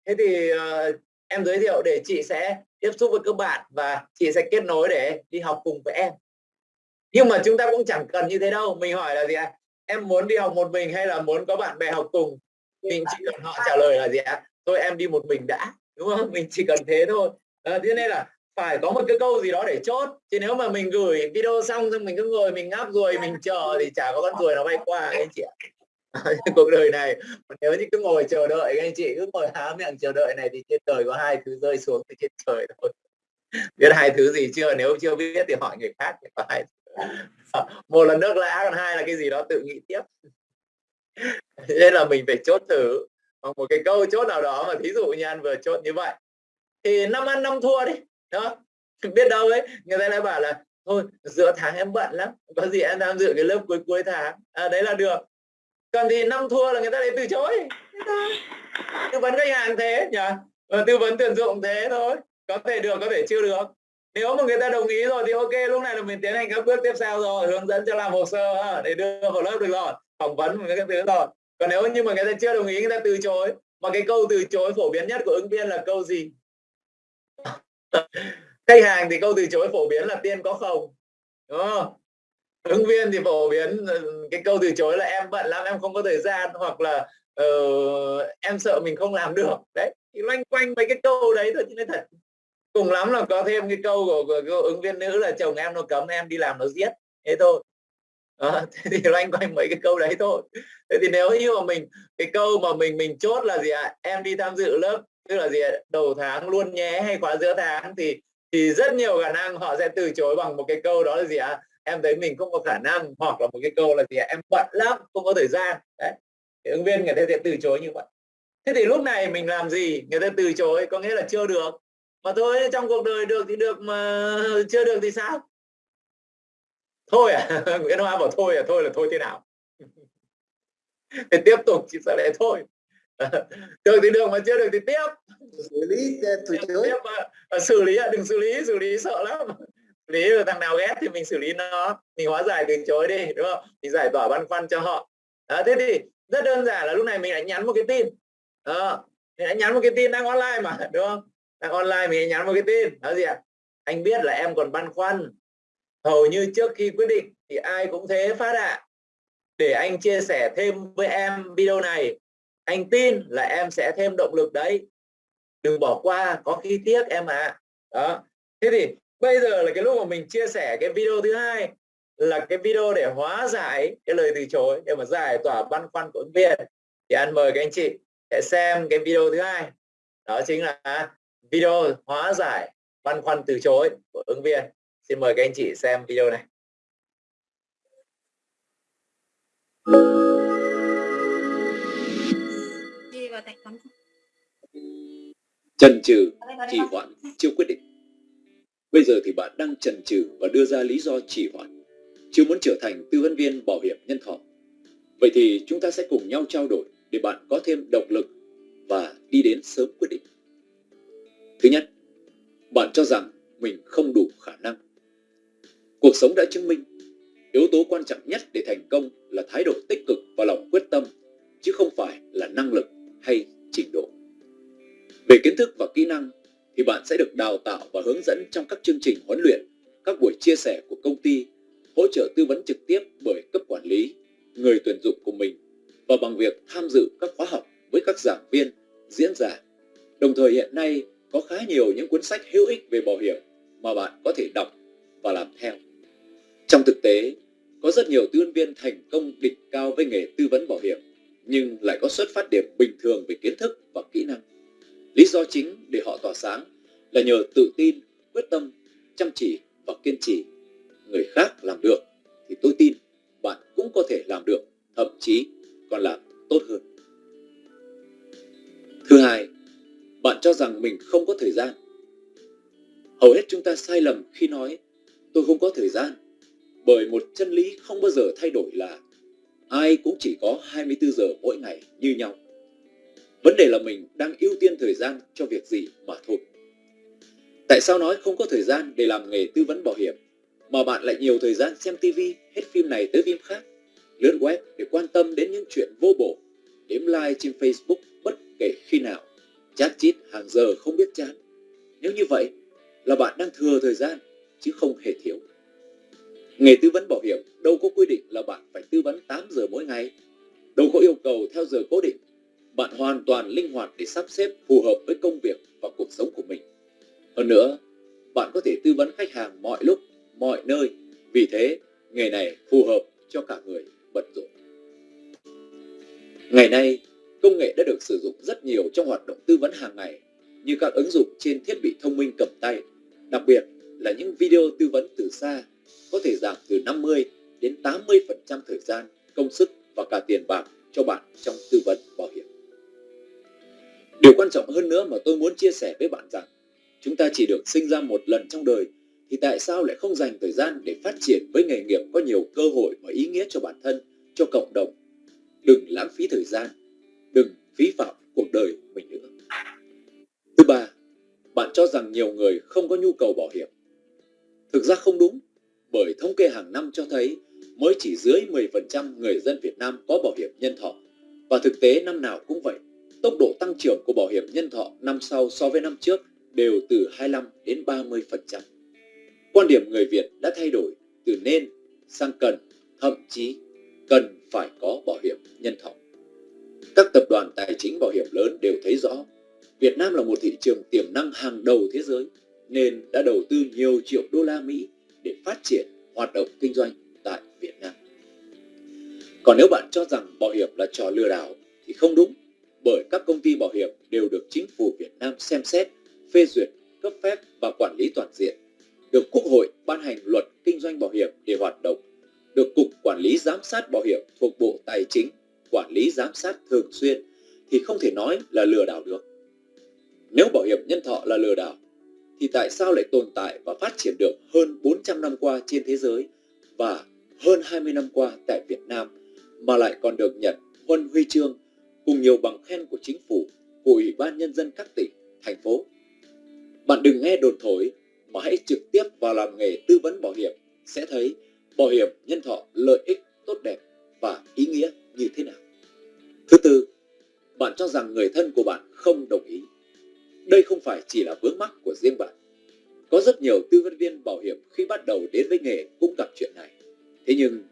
S1: Thế thì uh, em giới thiệu để chị sẽ tiếp xúc với các bạn và chị sẽ kết nối để đi học cùng với em. Nhưng mà chúng ta cũng chẳng cần như thế đâu. Mình hỏi là gì ạ? À? em muốn đi học một mình hay là muốn có bạn bè học cùng? Mình chỉ cần họ trả lời là gì ạ? À? thôi em đi một mình đã đúng không? Mình chỉ cần thế thôi. À, thế nên là phải có một cái câu gì đó để chốt. Chứ nếu mà mình gửi video xong xong mình cứ ngồi mình ngáp rồi mình chờ thì chả có con ruồi nó bay qua anh chị ạ cuộc đời này. Nếu như cứ ngồi chờ đợi anh chị cứ ngồi há miệng chờ đợi này thì trên trời có hai thứ rơi xuống từ trên trời thôi. Biết hai thứ gì chưa? Nếu chưa biết thì hỏi người khác có hai ờ, một là nước lã còn hai là cái gì đó tự nghĩ tiếp. Nên là mình phải chốt thử. Một cái câu chốt nào đó mà thí dụ như anh vừa chốt như vậy thì năm ăn năm thua đi đó biết đâu ấy người ta lại bảo là thôi giữa tháng em bận lắm có gì em tham dự cái lớp cuối cuối tháng. À, đấy là được còn thì năm thua là người ta lại từ chối. Tư vấn khách hàng thế nhỉ? Và tư vấn tuyển dụng thế thôi. Có thể được, có thể chưa được. Nếu mà người ta đồng ý rồi thì ok, lúc này là mình tiến hành các bước tiếp theo rồi, hướng dẫn cho làm hồ sơ để đưa vào lớp được rồi, phỏng vấn và các thứ rồi. Còn nếu như mà người ta chưa đồng ý, người ta từ chối, mà cái câu từ chối phổ biến nhất của ứng viên là câu gì? Khách hàng thì câu từ chối phổ biến là tiên có không đúng không? Ứng viên thì phổ biến ừ, cái câu từ chối là em bận lắm em không có thời gian hoặc là uh, em sợ mình không làm được đấy thì loanh quanh mấy cái câu đấy thôi chứ nói thật cùng lắm là có thêm cái câu của, của, của ứng viên nữ là chồng em nó cấm em đi làm nó giết thế thôi à, thế thì loanh quanh mấy cái câu đấy thôi thế thì nếu như mà mình cái câu mà mình mình chốt là gì ạ à? em đi tham dự lớp tức là gì à? đầu tháng luôn nhé hay khóa giữa tháng thì thì rất nhiều khả năng họ sẽ từ chối bằng một cái câu đó là gì ạ à? Em thấy mình không có khả năng hoặc là một cái câu là gì à? em bận lắm không có thời gian. Đấy thì ứng viên người ta sẽ từ chối như vậy. Thế thì lúc này mình làm gì? Người ta từ chối có nghĩa là chưa được. Mà thôi trong cuộc đời được thì được mà chưa được thì sao? Thôi à nguyễn hoa bảo thôi à thôi là thôi thế nào? Thì tiếp tục chỉ sẽ lại thôi. Được thì được mà chưa được thì tiếp.
S5: Xử lý từ chối.
S1: tiếp, uh, xử lý đừng xử lý xử lý sợ lắm lý thằng nào ghét thì mình xử lý nó. Mình hóa giải từ chối đi đúng không? Mình giải tỏa băn khoăn cho họ. Đó, thế thì rất đơn giản là lúc này mình đã nhắn một cái tin. À, mình đã nhắn một cái tin đang online mà đúng không? Đang online mình nhắn một cái tin. Đó gì ạ? À? anh biết là em còn băn khoăn. Hầu như trước khi quyết định thì ai cũng thế phát ạ. À. để anh chia sẻ thêm với em video này anh tin là em sẽ thêm động lực đấy. Đừng bỏ qua có khi tiếc em ạ. À. đó thế thì bây giờ là cái lúc mà mình chia sẻ cái video thứ hai là cái video để hóa giải cái lời từ chối để mà giải tỏa băn khoăn của ứng viên. Thì anh mời các anh chị sẽ xem cái video thứ hai. Đó chính là video hóa giải băn khoăn từ chối của ứng viên. Xin mời các anh chị xem video này.
S2: Chần chừ trì hoãn chưa quyết định bây giờ thì bạn đang chần chừ và đưa ra lý do trì hoãn chưa muốn trở thành tư vấn viên bảo hiểm nhân thọ. Vậy thì chúng ta sẽ cùng nhau trao đổi để bạn có thêm động lực và đi đến sớm quyết định. Thứ nhất, bạn cho rằng mình không đủ khả năng. Cuộc sống đã chứng minh, yếu tố quan trọng nhất để thành công là thái độ tích cực và lòng quyết tâm, chứ không phải là năng lực hay trình độ. Về kiến thức và kỹ năng thì bạn sẽ được đào tạo và hướng dẫn trong các chương trình huấn luyện, các buổi chia sẻ của công ty, hỗ trợ tư vấn trực tiếp bởi cấp quản lý, người tuyển dụng của mình và bằng việc tham dự các khóa học với các giảng viên, diễn giả. Đồng thời hiện nay có khá nhiều những cuốn sách hữu ích về bảo hiểm mà bạn có thể đọc và làm theo. Trong thực tế, có rất nhiều tư vấn viên thành công đỉnh cao với nghề tư vấn bảo hiểm nhưng lại có xuất phát điểm bình thường về kiến thức và kỹ năng. Lý do chính để họ tỏa sáng là nhờ tự tin, quyết tâm, chăm chỉ và kiên trì. Người khác làm được thì tôi tin bạn cũng có thể làm được, thậm chí còn làm tốt hơn. Thứ hai, bạn cho rằng mình không có thời gian. Hầu hết chúng ta sai lầm khi nói tôi không có thời gian bởi một chân lý không bao giờ thay đổi là ai cũng chỉ có 24 giờ mỗi ngày như nhau. Vấn đề là mình đang ưu tiên thời gian cho việc gì mà thôi. Tại sao nói không có thời gian để làm nghề tư vấn bảo hiểm mà bạn lại nhiều thời gian xem TV, hết phim này tới phim khác, lướt web để quan tâm đến những chuyện vô bổ, đếm like trên Facebook bất kể khi nào, chat chít hàng giờ không biết chán. Nếu như vậy là bạn đang thừa thời gian chứ không hề thiếu. Nghề tư vấn bảo hiểm đâu có quy định là bạn phải tư vấn 8 giờ mỗi ngày, đâu có yêu cầu theo giờ cố định. Bạn hoàn toàn linh hoạt để sắp xếp phù hợp với công việc và cuộc sống của mình. Hơn nữa, bạn có thể tư vấn khách hàng mọi lúc, mọi nơi. Vì thế, nghề này phù hợp cho cả người bận rộn. Ngày nay, công nghệ đã được sử dụng rất nhiều trong hoạt động tư vấn hàng ngày như các ứng dụng trên thiết bị thông minh cầm tay, đặc biệt là những video tư vấn từ xa có thể giảm từ 50 đến 80% thời gian, công sức và cả tiền bạc cho bạn trong tư vấn bảo hiểm. Điều quan trọng hơn nữa mà tôi muốn chia sẻ với bạn rằng chúng ta chỉ được sinh ra một lần trong đời thì tại sao lại không dành thời gian để phát triển với nghề nghiệp có nhiều cơ hội và ý nghĩa cho bản thân, cho cộng đồng. Đừng lãng phí thời gian, đừng phí phạm cuộc đời mình nữa. Thứ ba, bạn cho rằng nhiều người không có nhu cầu bảo hiểm. Thực ra không đúng bởi thống kê hàng năm cho thấy mới chỉ dưới 10% người dân Việt Nam có bảo hiểm nhân thọ. Và thực tế năm nào cũng vậy, tốc độ tăng trưởng của bảo hiểm nhân thọ năm sau so với năm trước đều từ 25 đến 30%. Quan điểm người Việt đã thay đổi từ nên sang cần, thậm chí cần phải có bảo hiểm nhân thọ. Các tập đoàn tài chính bảo hiểm lớn đều thấy rõ Việt Nam là một thị trường tiềm năng hàng đầu thế giới nên đã đầu tư nhiều triệu đô la Mỹ để phát triển hoạt động kinh doanh tại Việt Nam. Còn nếu bạn cho rằng bảo hiểm là trò lừa đảo thì không đúng, bởi các công ty bảo hiểm đều được chính phủ Việt Nam xem xét, phê duyệt, cấp phép và quản lý toàn diện, được Quốc hội ban hành luật kinh doanh bảo hiểm để hoạt động, được Cục Quản lý Giám sát Bảo hiểm thuộc Bộ Tài chính quản lý giám sát thường xuyên thì không thể nói là lừa đảo được. Nếu bảo hiểm nhân thọ là lừa đảo thì tại sao lại tồn tại và phát triển được hơn 400 năm qua trên thế giới và hơn 20 năm qua tại Việt Nam mà lại còn được nhận huân huy chương cùng nhiều bằng khen của chính phủ, của Ủy ban Nhân dân các tỉnh, thành phố. Bạn đừng nghe đồn thổi mà hãy trực tiếp vào làm nghề tư vấn bảo hiểm sẽ thấy bảo hiểm nhân thọ lợi ích tốt đẹp và ý nghĩa như thế nào. Thứ tư, bạn cho rằng người thân của bạn không đồng ý. Đây không phải chỉ là vướng mắc của riêng bạn. Có rất nhiều tư vấn viên bảo hiểm khi bắt đầu đến với nghề cũng gặp chuyện này. Thế nhưng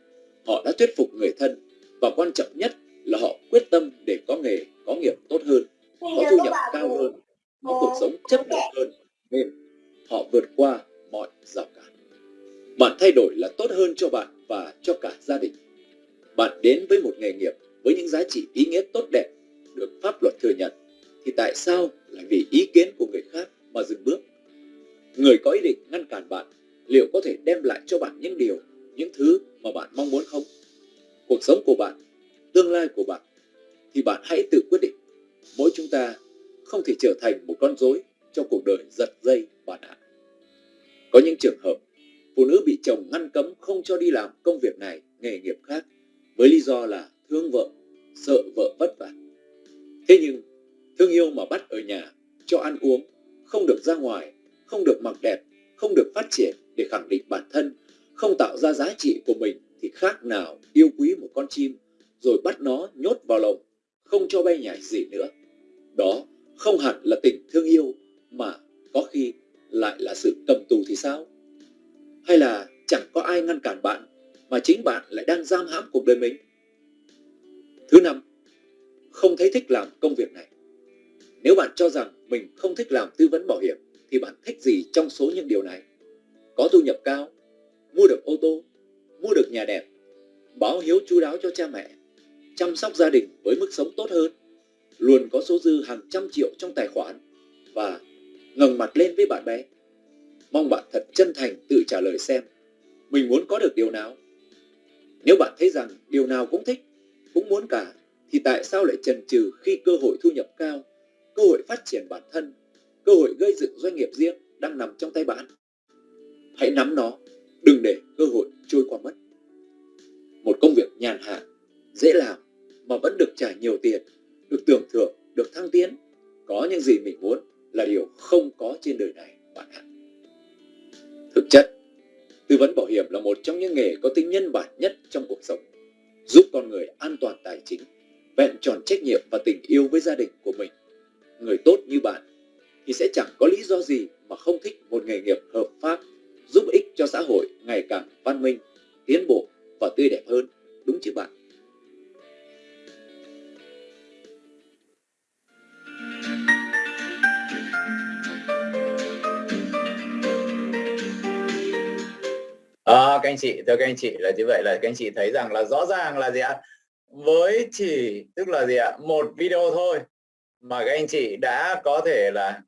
S2: họ đã thuyết phục người thân và quan trọng nhất là họ quyết tâm để có nghề, có nghiệp tốt hơn, có thu nhập cao hơn, có cuộc sống chất lượng hơn nên họ vượt qua mọi rào cản. Bạn thay đổi là tốt hơn cho bạn và cho cả gia đình. Bạn đến với một nghề nghiệp với những giá trị ý nghĩa tốt đẹp được pháp luật thừa nhận thì tại sao lại vì ý kiến của người khác mà dừng bước? Người có ý định ngăn cản bạn liệu có thể đem lại cho bạn những điều, những thứ mà bạn mong muốn không? Cuộc sống của bạn, tương lai của bạn thì bạn hãy tự quyết định. Mỗi chúng ta không thể trở thành một con rối trong cuộc đời giật dây bạn ạ Có những trường hợp phụ nữ bị chồng ngăn cấm không cho đi làm công việc này, nghề nghiệp khác với lý do là thương vợ, sợ vợ vất vả. Thế nhưng thương yêu mà bắt ở nhà, cho ăn uống, không được ra ngoài, không được mặc đẹp, không được phát triển để khẳng định bản thân, không tạo ra giá trị của mình thì khác nào yêu quý một con chim rồi bắt nó nhốt vào lồng, không cho bay nhảy gì nữa. Đó không hẳn là tình thương yêu mà có khi lại là sự cầm tù thì sao? Hay là chẳng có ai ngăn cản bạn mà chính bạn lại đang giam hãm cuộc đời mình? Thứ năm, không thấy thích làm công việc này. Nếu bạn cho rằng mình không thích làm tư vấn bảo hiểm thì bạn thích gì trong số những điều này? Có thu nhập cao, mua được ô tô, mua được nhà đẹp, báo hiếu chú đáo cho cha mẹ, chăm sóc gia đình với mức sống tốt hơn, luôn có số dư hàng trăm triệu trong tài khoản và ngẩng mặt lên với bạn bè. Mong bạn thật chân thành tự trả lời xem mình muốn có được điều nào. Nếu bạn thấy rằng điều nào cũng thích, cũng muốn cả, thì tại sao lại chần chừ khi cơ hội thu nhập cao, cơ hội phát triển bản thân, cơ hội gây dựng doanh nghiệp riêng đang nằm trong tay bạn? Hãy nắm nó, đừng để cơ hội trôi qua mất. Một công việc nhàn hạ, dễ làm mà vẫn được trả nhiều tiền, được tưởng thưởng, được thăng tiến, có những gì mình muốn là điều không có trên đời này bạn ạ. Thực chất, tư vấn bảo hiểm là một trong những nghề có tính nhân bản nhất trong cuộc sống, giúp con người an toàn tài chính, vẹn tròn trách nhiệm và tình yêu với gia đình của mình. Người tốt như bạn thì sẽ chẳng có lý do gì mà không thích một nghề nghiệp hợp pháp, giúp ích cho xã hội ngày càng văn minh, tiến bộ và tươi đẹp hơn, đúng chứ bạn?
S1: À, các anh chị, thưa các anh chị là như vậy là các anh chị thấy rằng là rõ ràng là gì ạ? Với chỉ tức là gì ạ? Một video thôi mà các anh chị đã có thể là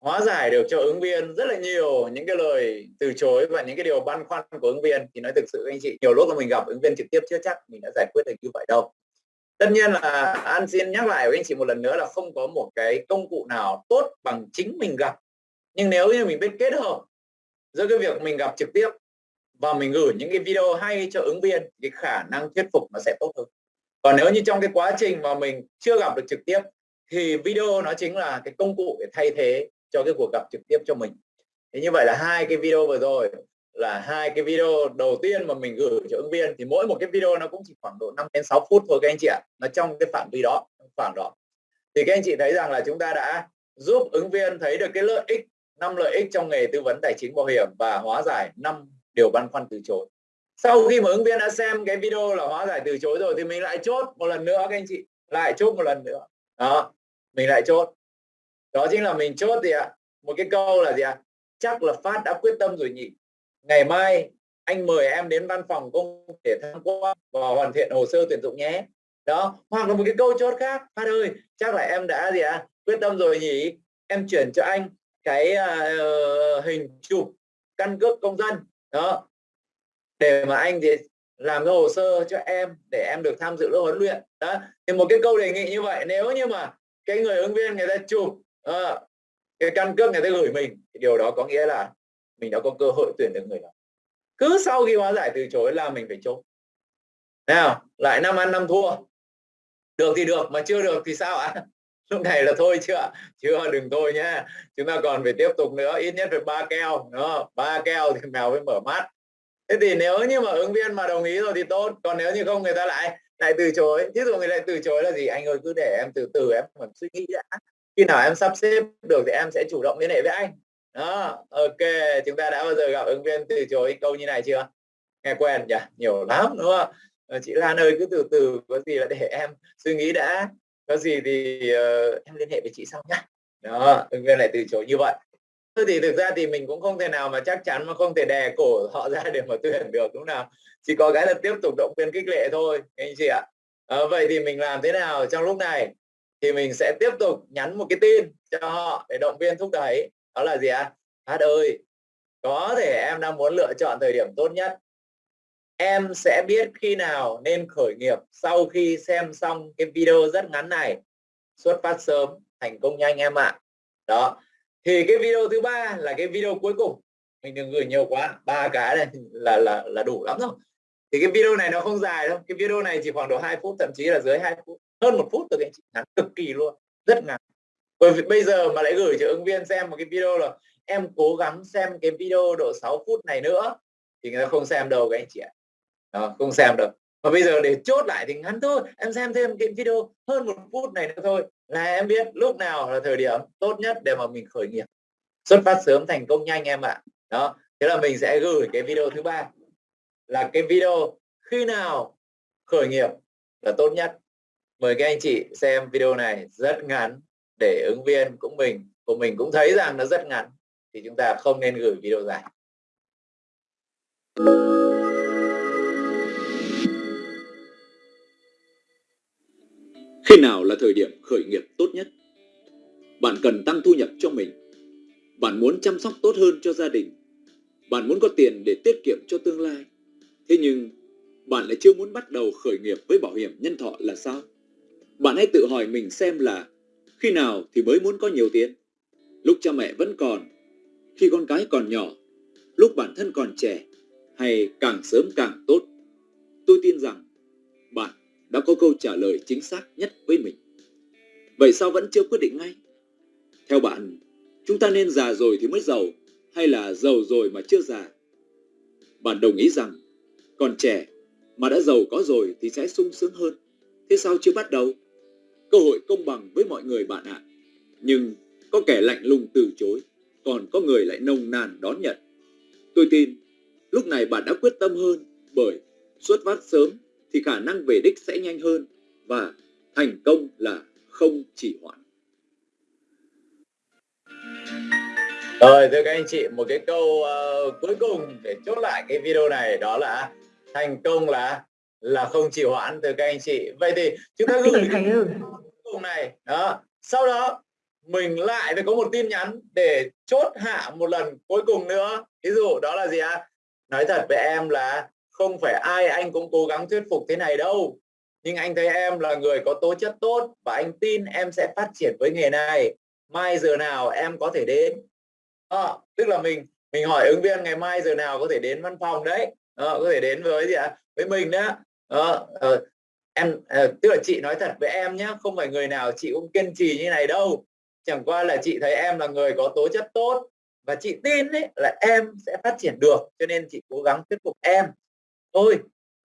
S1: hóa giải được cho ứng viên rất là nhiều những cái lời từ chối và những cái điều băn khoăn của ứng viên thì nói thực sự anh chị nhiều lúc là mình gặp ứng viên trực tiếp chưa chắc mình đã giải quyết được như vậy đâu tất nhiên là an xin nhắc lại với anh chị một lần nữa là không có một cái công cụ nào tốt bằng chính mình gặp nhưng nếu như mình biết kết hợp giữa cái việc mình gặp trực tiếp và mình gửi những cái video hay cho ứng viên, cái khả năng thuyết phục nó sẽ tốt hơn. Còn nếu như trong cái quá trình mà mình chưa gặp được trực tiếp, thì video nó chính là cái công cụ để thay thế cho cái cuộc gặp trực tiếp cho mình. Thế như vậy là hai cái video vừa rồi là hai cái video đầu tiên mà mình gửi cho ứng viên. Thì mỗi một cái video nó cũng chỉ khoảng độ 5 đến 6 phút thôi các anh chị ạ. Nó trong cái phạm vi đó khoảng đó. Thì các anh chị thấy rằng là chúng ta đã giúp ứng viên thấy được cái lợi ích, năm lợi ích trong nghề tư vấn tài chính bảo hiểm và hóa giải năm điều băn khoăn từ chối. Sau khi mà ứng viên đã xem cái video là hóa giải từ chối rồi thì mình lại chốt một lần nữa các anh chị lại chốt một lần nữa. Đó mình lại chốt. Đó chính là mình chốt gì ạ? Một cái câu là gì ạ? Chắc là phát đã quyết tâm rồi nhỉ. Ngày mai anh mời em đến văn phòng công để tham quan và hoàn thiện hồ sơ tuyển dụng nhé. Đó hoặc là một cái câu chốt khác. Phát ơi chắc là em đã gì ạ? Quyết tâm rồi nhỉ? Em chuyển cho anh cái uh, hình chụp căn cước công dân đó. Để mà anh thì làm cái hồ sơ cho em để em được tham dự lớp huấn luyện. Đó. Thì một cái câu đề nghị như vậy nếu như mà cái người ứng viên người ta chụp uh, cái căn cước người ta gửi mình thì điều đó có nghĩa là mình đã có cơ hội tuyển được người đó. Cứ sau khi hóa giải từ chối là mình phải chốt. Nào lại năm ăn năm thua. Được thì được mà chưa được thì sao ạ? à? Lúc này là thôi chưa chưa đừng thôi nhá. Chúng ta còn phải tiếp tục nữa, ít nhất phải ba keo đó ba keo thì mèo mới mở mắt. Thế thì nếu như mà ứng viên mà đồng ý rồi thì tốt, còn nếu như không người ta lại lại từ chối. Ví dụ người lại từ chối là gì? Anh ơi, cứ để em từ từ, em còn suy nghĩ đã. Khi nào em sắp xếp được thì em sẽ chủ động liên hệ với anh. Đó, ok. Chúng ta đã bao giờ gặp ứng viên từ chối câu như này chưa? Nghe quen nhỉ? Nhiều lắm, đúng không? Ờ, chị Lan ơi, cứ từ từ, có gì là để em suy nghĩ đã có gì thì uh, em liên hệ với chị sau nhá. Đó ứng viên lại từ chối như vậy. Thôi thì thực ra thì mình cũng không thể nào mà chắc chắn mà không thể đè cổ họ ra để mà tuyển được đúng nào? Chỉ có cái là tiếp tục động viên khích lệ thôi anh chị ạ. À, vậy thì mình làm thế nào trong lúc này? Thì mình sẽ tiếp tục nhắn một cái tin cho họ để động viên thúc đẩy. Đó là gì ạ? À? hát ơi có thể em đang muốn lựa chọn thời điểm tốt nhất em sẽ biết khi nào nên khởi nghiệp sau khi xem xong cái video rất ngắn này. Xuất phát sớm, thành công nhanh em ạ. À. đó. Thì cái video thứ ba là cái video cuối cùng. Mình đừng gửi nhiều quá, ba cái này là là là đủ lắm rồi thì cái video này nó không dài đâu. Cái video này chỉ khoảng độ 2 phút, thậm chí là dưới 2 phút, hơn một phút thôi anh chị. Ngắn cực kỳ luôn, rất ngắn. Bởi vì bây giờ mà lại gửi cho ứng viên xem một cái video là em cố gắng xem cái video độ 6 phút này nữa, thì người ta không xem đâu các anh chị ạ đó, không xem được. Và bây giờ để chốt lại thì ngắn thôi em xem thêm cái video hơn một phút này nữa thôi là em biết lúc nào là thời điểm tốt nhất để mà mình khởi nghiệp. Xuất phát sớm thành công nhanh em ạ. Đó thế là mình sẽ gửi cái video thứ ba. Là cái video khi nào khởi nghiệp là tốt nhất. Mời các anh chị xem video này rất ngắn để ứng viên cũng mình của mình cũng thấy rằng nó rất ngắn. Thì chúng ta không nên gửi video dài.
S2: Khi nào là thời điểm khởi nghiệp tốt nhất? Bạn cần tăng thu nhập cho mình. Bạn muốn chăm sóc tốt hơn cho gia đình. Bạn muốn có tiền để tiết kiệm cho tương lai. Thế nhưng, bạn lại chưa muốn bắt đầu khởi nghiệp với bảo hiểm nhân thọ là sao? Bạn hãy tự hỏi mình xem là khi nào thì mới muốn có nhiều tiền? Lúc cha mẹ vẫn còn, khi con cái còn nhỏ, lúc bản thân còn trẻ, hay càng sớm càng tốt? Tôi tin rằng đã có câu trả lời chính xác nhất với mình. Vậy sao vẫn chưa quyết định ngay? Theo bạn, chúng ta nên già rồi thì mới giàu hay là giàu rồi mà chưa già? Bạn đồng ý rằng còn trẻ mà đã giàu có rồi thì sẽ sung sướng hơn. Thế sao chưa bắt đầu? Cơ hội công bằng với mọi người bạn ạ. Nhưng có kẻ lạnh lùng từ chối, còn có người lại nồng nàn đón nhận. Tôi tin, lúc này bạn đã quyết tâm hơn bởi xuất phát sớm thì khả năng về đích sẽ nhanh hơn và thành công là không chỉ hoãn.
S1: Rồi thưa các anh chị, một cái câu uh, cuối cùng để chốt lại cái video này đó là thành công là là không chỉ hoãn thưa các anh chị. Vậy thì chúng ta gửi cái cùng này đó. Sau đó mình lại phải có một tin nhắn để chốt hạ một lần cuối cùng nữa. Ví dụ đó là gì ạ? À? Nói thật với em là không phải ai anh cũng cố gắng thuyết phục thế này đâu. Nhưng anh thấy em là người có tố chất tốt và anh tin em sẽ phát triển với nghề này. Mai giờ nào em có thể đến? À, tức là mình mình hỏi ứng viên ngày mai giờ nào có thể đến văn phòng đấy. À, có thể đến với gì ạ? Với mình đó à, à, em à, tức là chị nói thật với em nhé không phải người nào chị cũng kiên trì như này đâu. Chẳng qua là chị thấy em là người có tố chất tốt và chị tin đấy là em sẽ phát triển được cho nên chị cố gắng thuyết phục em thôi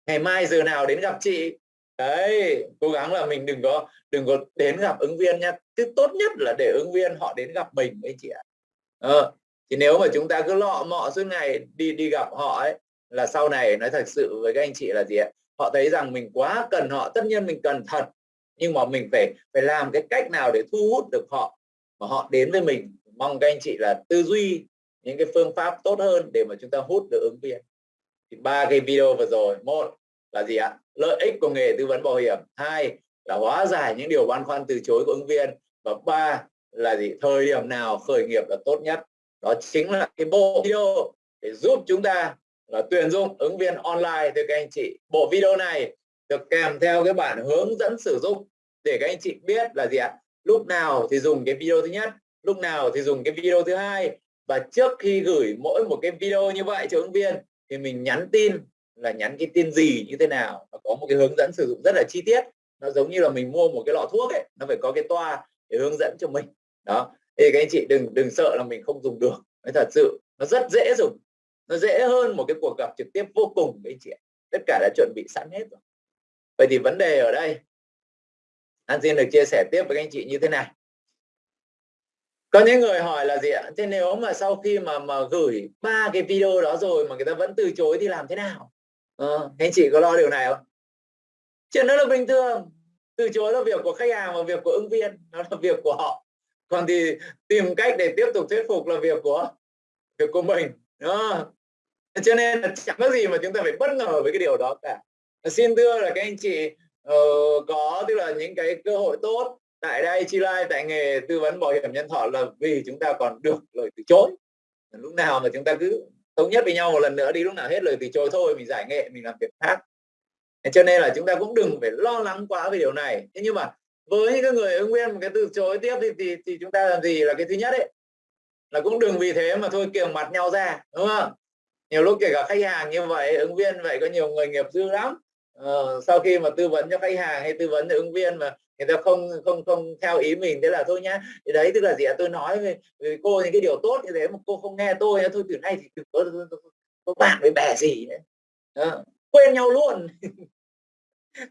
S1: ngày mai giờ nào đến gặp chị? Đấy cố gắng là mình đừng có đừng có đến gặp ứng viên nhé chứ tốt nhất là để ứng viên họ đến gặp mình ấy chị ạ. Ờ, thì nếu mà chúng ta cứ lọ mọ suốt ngày đi đi gặp họ ấy là sau này nói thật sự với các anh chị là gì ạ? Họ thấy rằng mình quá cần họ tất nhiên mình cần thật nhưng mà mình phải phải làm cái cách nào để thu hút được họ mà họ đến với mình. Mong các anh chị là tư duy những cái phương pháp tốt hơn để mà chúng ta hút được ứng viên thì ba cái video vừa rồi, một là gì ạ? Lợi ích của nghề tư vấn bảo hiểm, hai là hóa giải những điều băn khoăn từ chối của ứng viên, và ba là gì? Thời điểm nào khởi nghiệp là tốt nhất? Đó chính là cái bộ video để giúp chúng ta là tuyển dụng ứng viên online. Thưa các anh chị, bộ video này được kèm theo cái bản hướng dẫn sử dụng để các anh chị biết là gì ạ? Lúc nào thì dùng cái video thứ nhất, lúc nào thì dùng cái video thứ hai, và trước khi gửi mỗi một cái video như vậy cho ứng viên thì mình nhắn tin là nhắn cái tin gì, như thế nào nó có một cái hướng dẫn sử dụng rất là chi tiết. Nó giống như là mình mua một cái lọ thuốc ấy, nó phải có cái toa để hướng dẫn cho mình. Đó. Thì các anh chị đừng đừng sợ là mình không dùng được. Nói thật sự, nó rất dễ dùng. Nó dễ hơn một cái cuộc gặp trực tiếp vô cùng, các anh chị tất cả đã chuẩn bị sẵn hết rồi. Vậy thì vấn đề ở đây. An xin được chia sẻ tiếp với các anh chị như thế này có những người hỏi là gì ạ? Thế nếu mà sau khi mà mà gửi ba cái video đó rồi mà người ta vẫn từ chối thì làm thế nào? Ờ, anh chị có lo điều này không? Chuyện đó là bình thường. Từ chối là việc của khách hàng và việc của ứng viên nó là việc của họ. Còn thì tìm cách để tiếp tục thuyết phục là việc của việc của mình đó. cho nên là chẳng có gì mà chúng ta phải bất ngờ với cái điều đó cả. Xin thưa là các anh chị uh, có tức là những cái cơ hội tốt tại đây chi lai tại nghề tư vấn bảo hiểm nhân thọ là vì chúng ta còn được lời từ chối. Lúc nào mà chúng ta cứ thống nhất với nhau một lần nữa đi lúc nào hết lời từ chối thôi mình giải nghệ mình làm việc khác. Cho nên là chúng ta cũng đừng phải lo lắng quá về điều này. Thế nhưng mà với những người ứng viên một cái từ chối tiếp thì, thì thì chúng ta làm gì là cái thứ nhất ấy. Là cũng đừng vì thế mà thôi kiềng mặt nhau ra đúng không? Nhiều lúc kể cả khách hàng như vậy ứng viên vậy có nhiều người nghiệp dư lắm. Ờ, sau khi mà tư vấn cho khách hàng hay tư vấn cho ứng viên mà người ta không không không theo ý mình thế là thôi nhá. Thì đấy tức là gì ạ? Tôi nói với, với cô những cái điều tốt như thế mà cô không nghe tôi thôi từ nay thì đừng có, có bạn với bè gì nữa Đó. quên nhau luôn.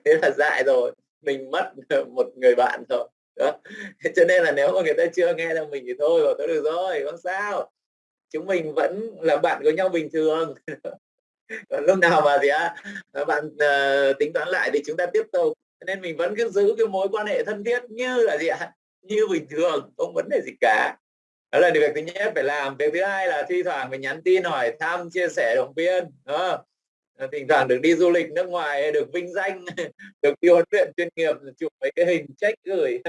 S1: Thế là dại rồi. Mình mất một người bạn rồi đó. cho nên là nếu mà người ta chưa nghe được mình thì thôi bảo tôi được rồi không sao. Chúng mình vẫn là bạn của nhau bình thường. Còn lúc nào mà gì á bạn uh, tính toán lại thì chúng ta tiếp tục nên mình vẫn cứ giữ cái mối quan hệ thân thiết như là gì ạ? Như bình thường không vấn đề gì cả. Đó là việc thứ nhất phải làm. Việc thứ hai là thi thoảng mình nhắn tin hỏi thăm chia sẻ động viên đó. Ờ, thỉnh thoảng được đi du lịch nước ngoài được vinh danh được đi huấn luyện chuyên nghiệp chụp mấy cái hình check gửi.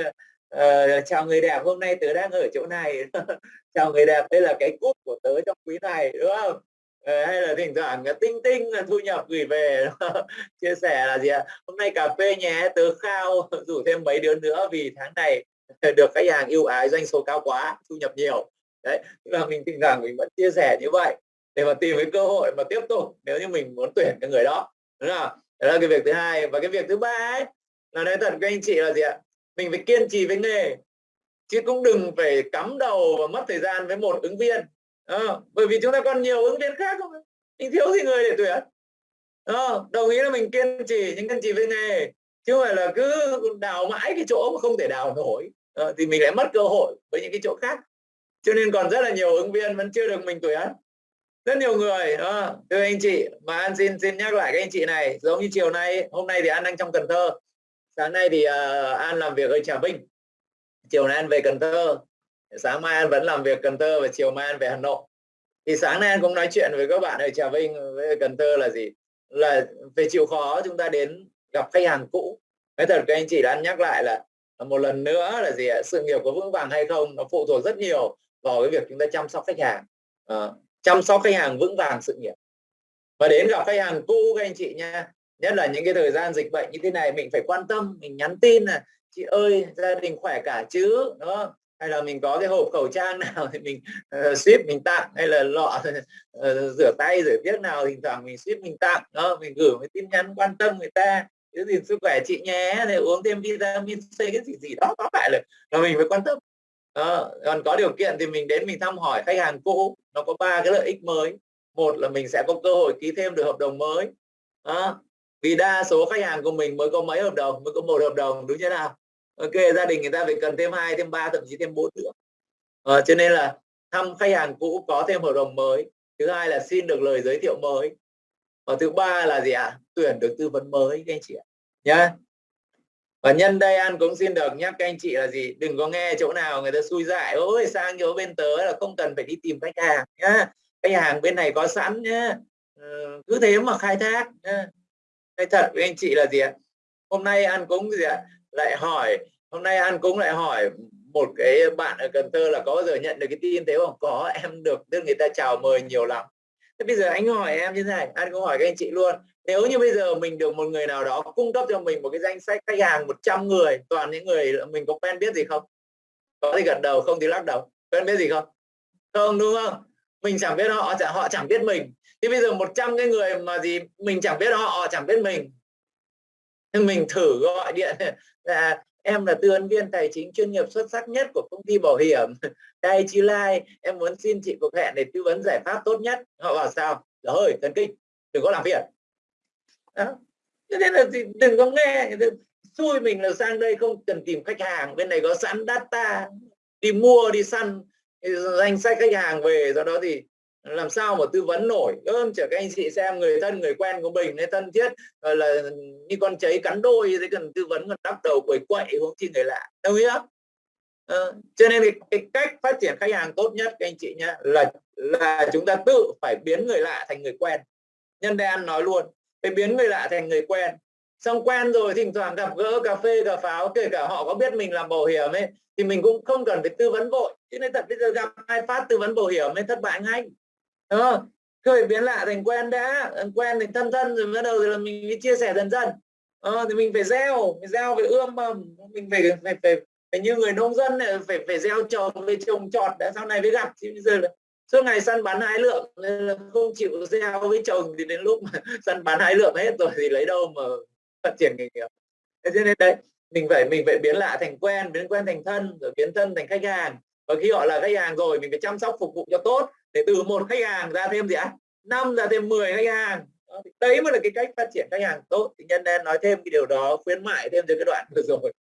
S1: Uh, chào người đẹp hôm nay tớ đang ở chỗ này. Chào người đẹp đây là cái cúp của tớ trong quý này đúng không? Ờ, hay là thỉnh thoảng ờ, tinh tinh ờ, thu nhập gửi về. Chia sẻ là gì ạ? Hôm nay cà phê nhé, tớ khao rủ thêm mấy đứa nữa vì tháng này được khách hàng yêu ái, doanh số cao quá, thu nhập nhiều. Đấy tức là mình thỉnh thoảng mình vẫn chia sẻ như vậy để mà tìm cái cơ hội mà tiếp tục nếu như mình muốn tuyển cái người đó, đúng không? Đó là cái việc thứ hai. Và cái việc thứ ba ấy là nói thật các anh chị là gì ạ? Mình phải kiên trì với nghề, chứ cũng đừng phải cắm đầu và mất thời gian với một ứng viên à, bởi vì chúng ta còn nhiều ứng viên khác không mình thiếu gì người để tuyển? À, đồng ý là mình kiên trì nhưng kiên trì với nghề. Chứ không phải là cứ đào mãi cái chỗ mà không thể đào nổi. À, thì mình lại mất cơ hội với những cái chỗ khác. Cho nên còn rất là nhiều ứng viên vẫn chưa được mình tuyển. Rất nhiều người à, thưa anh chị mà anh xin xin nhắc lại các anh chị này. Giống như chiều nay hôm nay thì anh đang trong Cần Thơ. Sáng nay thì uh, An làm việc ở Trà Vinh. Chiều nay An về Cần Thơ sáng mai An vẫn làm việc Cần Thơ và chiều mai An về Hà Nội. Thì sáng nay An cũng nói chuyện với các bạn ở Trà Vinh với Cần Thơ là gì? Là về chịu khó chúng ta đến gặp khách hàng cũ. Cái thật các anh chị đã nhắc lại là một lần nữa là gì ạ? Sự nghiệp có vững vàng hay không? Nó phụ thuộc rất nhiều vào cái việc chúng ta chăm sóc khách hàng. À, chăm sóc khách hàng vững vàng sự nghiệp. Và đến gặp khách hàng cũ các anh chị nha. Nhất là những cái thời gian dịch bệnh như thế này mình phải quan tâm mình nhắn tin là chị ơi gia đình khỏe cả chứ? Đó hay là mình có cái hộp khẩu trang nào thì mình uh, ship mình tặng hay là lọ uh, rửa tay rửa tiếc nào thỉnh thoảng mình ship mình tặng đó mình gửi một tin nhắn quan tâm người ta. Giữ gìn sức khỏe chị nhé để uống thêm vitamin C cái gì gì đó có phải là, là mình phải quan tâm. Đó. còn có điều kiện thì mình đến mình thăm hỏi khách hàng cũ nó có ba cái lợi ích mới. Một là mình sẽ có cơ hội ký thêm được hợp đồng mới. Đó vì đa số khách hàng của mình mới có mấy hợp đồng mới có một hợp đồng đúng chưa nào? Ok gia đình người ta phải cần thêm hai thêm ba thậm chí thêm bốn nữa. À, cho nên là thăm khách hàng cũ có thêm hợp đồng mới. Thứ hai là xin được lời giới thiệu mới. Và thứ ba là gì ạ? À? tuyển được tư vấn mới các anh chị ạ. Nhá. Và nhân đây an cũng xin được nhắc các anh chị là gì? Đừng có nghe chỗ nào người ta xui dại ôi sang chỗ bên tớ là không cần phải đi tìm khách hàng nhá. Khách hàng bên này có sẵn nhá. Ừ, cứ thế mà khai thác nhá. Cái thật với anh chị là gì ạ? Hôm nay an cũng gì ạ? Lại hỏi hôm nay an cũng lại hỏi một cái bạn ở Cần Thơ là có bao giờ nhận được cái tin thế không? Có em được được người ta chào mời nhiều lắm. Thế bây giờ anh hỏi em như thế này anh cũng hỏi các anh chị luôn. Nếu như bây giờ mình được một người nào đó cung cấp cho mình một cái danh sách khách hàng 100 người toàn những người mình có quen biết gì không? Có thì gật đầu không thì lắc đầu. Quen biết gì không? Không đúng không? Mình chẳng biết họ họ chẳng biết mình. Thì bây giờ 100 cái người mà gì mình chẳng biết họ, họ chẳng biết mình mình thử gọi điện. Là dạ, em là tư vấn viên tài chính chuyên nghiệp xuất sắc nhất của công ty bảo hiểm. Đây, chi lai, em muốn xin chị cuộc hẹn để tư vấn giải pháp tốt nhất. Họ bảo sao? Dạ Rồi thần kinh đừng có làm phiền. Đó. Thế nên là đừng có nghe. Xui mình là sang đây không cần tìm khách hàng. Bên này có sẵn data, đi mua, đi săn danh sách khách hàng về. Do đó thì làm sao mà tư vấn nổi? Ơn chở các anh chị xem người thân người quen của mình nên thân thiết là như con cháy cắn đôi thế cần tư vấn còn đắp đầu quẩy quậy hướng chi người lạ. Đồng ý không? Ờ, cho nên cái, cái cách phát triển khách hàng tốt nhất các anh chị nhé là là chúng ta tự phải biến người lạ thành người quen. Nhân đây nói luôn phải biến người lạ thành người quen. Xong quen rồi thỉnh thoảng gặp gỡ cà phê cà pháo kể cả họ có biết mình làm bảo hiểm ấy thì mình cũng không cần phải tư vấn vội. Chứ nên thật bây giờ gặp hai phát tư vấn bảo hiểm ấy thất bại ngay. Ờ, đúng không biến lạ thành quen đã. Ờ, quen thành thân thân rồi bắt đầu thì là mình mới chia sẻ dần dần. Ờ, thì mình phải gieo mình gieo phải ươm mầm. Mình phải phải phải, phải như người nông dân này phải phải gieo trồng về trồng trọt đã sau này mới gặp. Chứ bây giờ là suốt ngày săn bắn hái lượng nên là không chịu gieo với chồng thì đến lúc mà săn bắn hái lượng hết rồi thì lấy đâu mà phát triển nghề nghiệp. Thế cho nên đấy mình phải mình phải biến lạ thành quen biến quen thành thân rồi biến thân thành khách hàng. Và khi họ là khách hàng rồi mình phải chăm sóc phục vụ cho tốt để từ một khách hàng ra thêm gì ạ? Năm ra thêm 10 khách hàng. Đấy mới là cái cách phát triển khách hàng tốt. Thì nhân nên nói thêm cái điều đó khuyến mại thêm cho cái đoạn vừa rồi.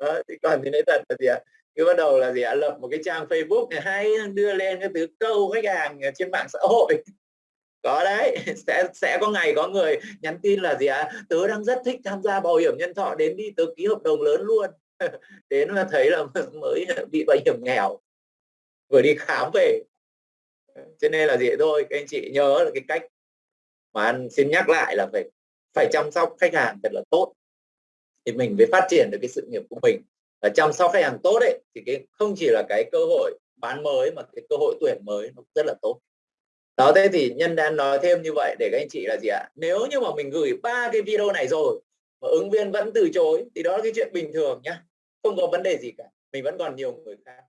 S1: Đó, thì còn thì nói thật là gì ạ? Cứ bắt đầu là gì ạ? Lập một cái trang Facebook này hay đưa lên cái thứ câu khách hàng trên mạng xã hội. Có đấy sẽ sẽ có ngày có người nhắn tin là gì ạ? Tớ đang rất thích tham gia bảo hiểm nhân thọ đến đi tớ ký hợp đồng lớn luôn. Đến là thấy là mới bị bảo hiểm nghèo. Vừa đi khám về Ờ, cho nên là gì? Thôi, các anh chị nhớ là cái cách mà anh xin nhắc lại là phải phải chăm sóc khách hàng thật là tốt thì mình mới phát triển được cái sự nghiệp của mình. Và chăm sóc khách hàng tốt đấy thì cái, không chỉ là cái cơ hội bán mới mà cái cơ hội tuyển mới nó rất là tốt. Đó, thế thì nhân đang nói thêm như vậy để các anh chị là gì ạ? Nếu như mà mình gửi ba cái video này rồi mà ứng viên vẫn từ chối thì đó là cái chuyện bình thường nhá, không có vấn đề gì cả, mình vẫn còn nhiều người khác.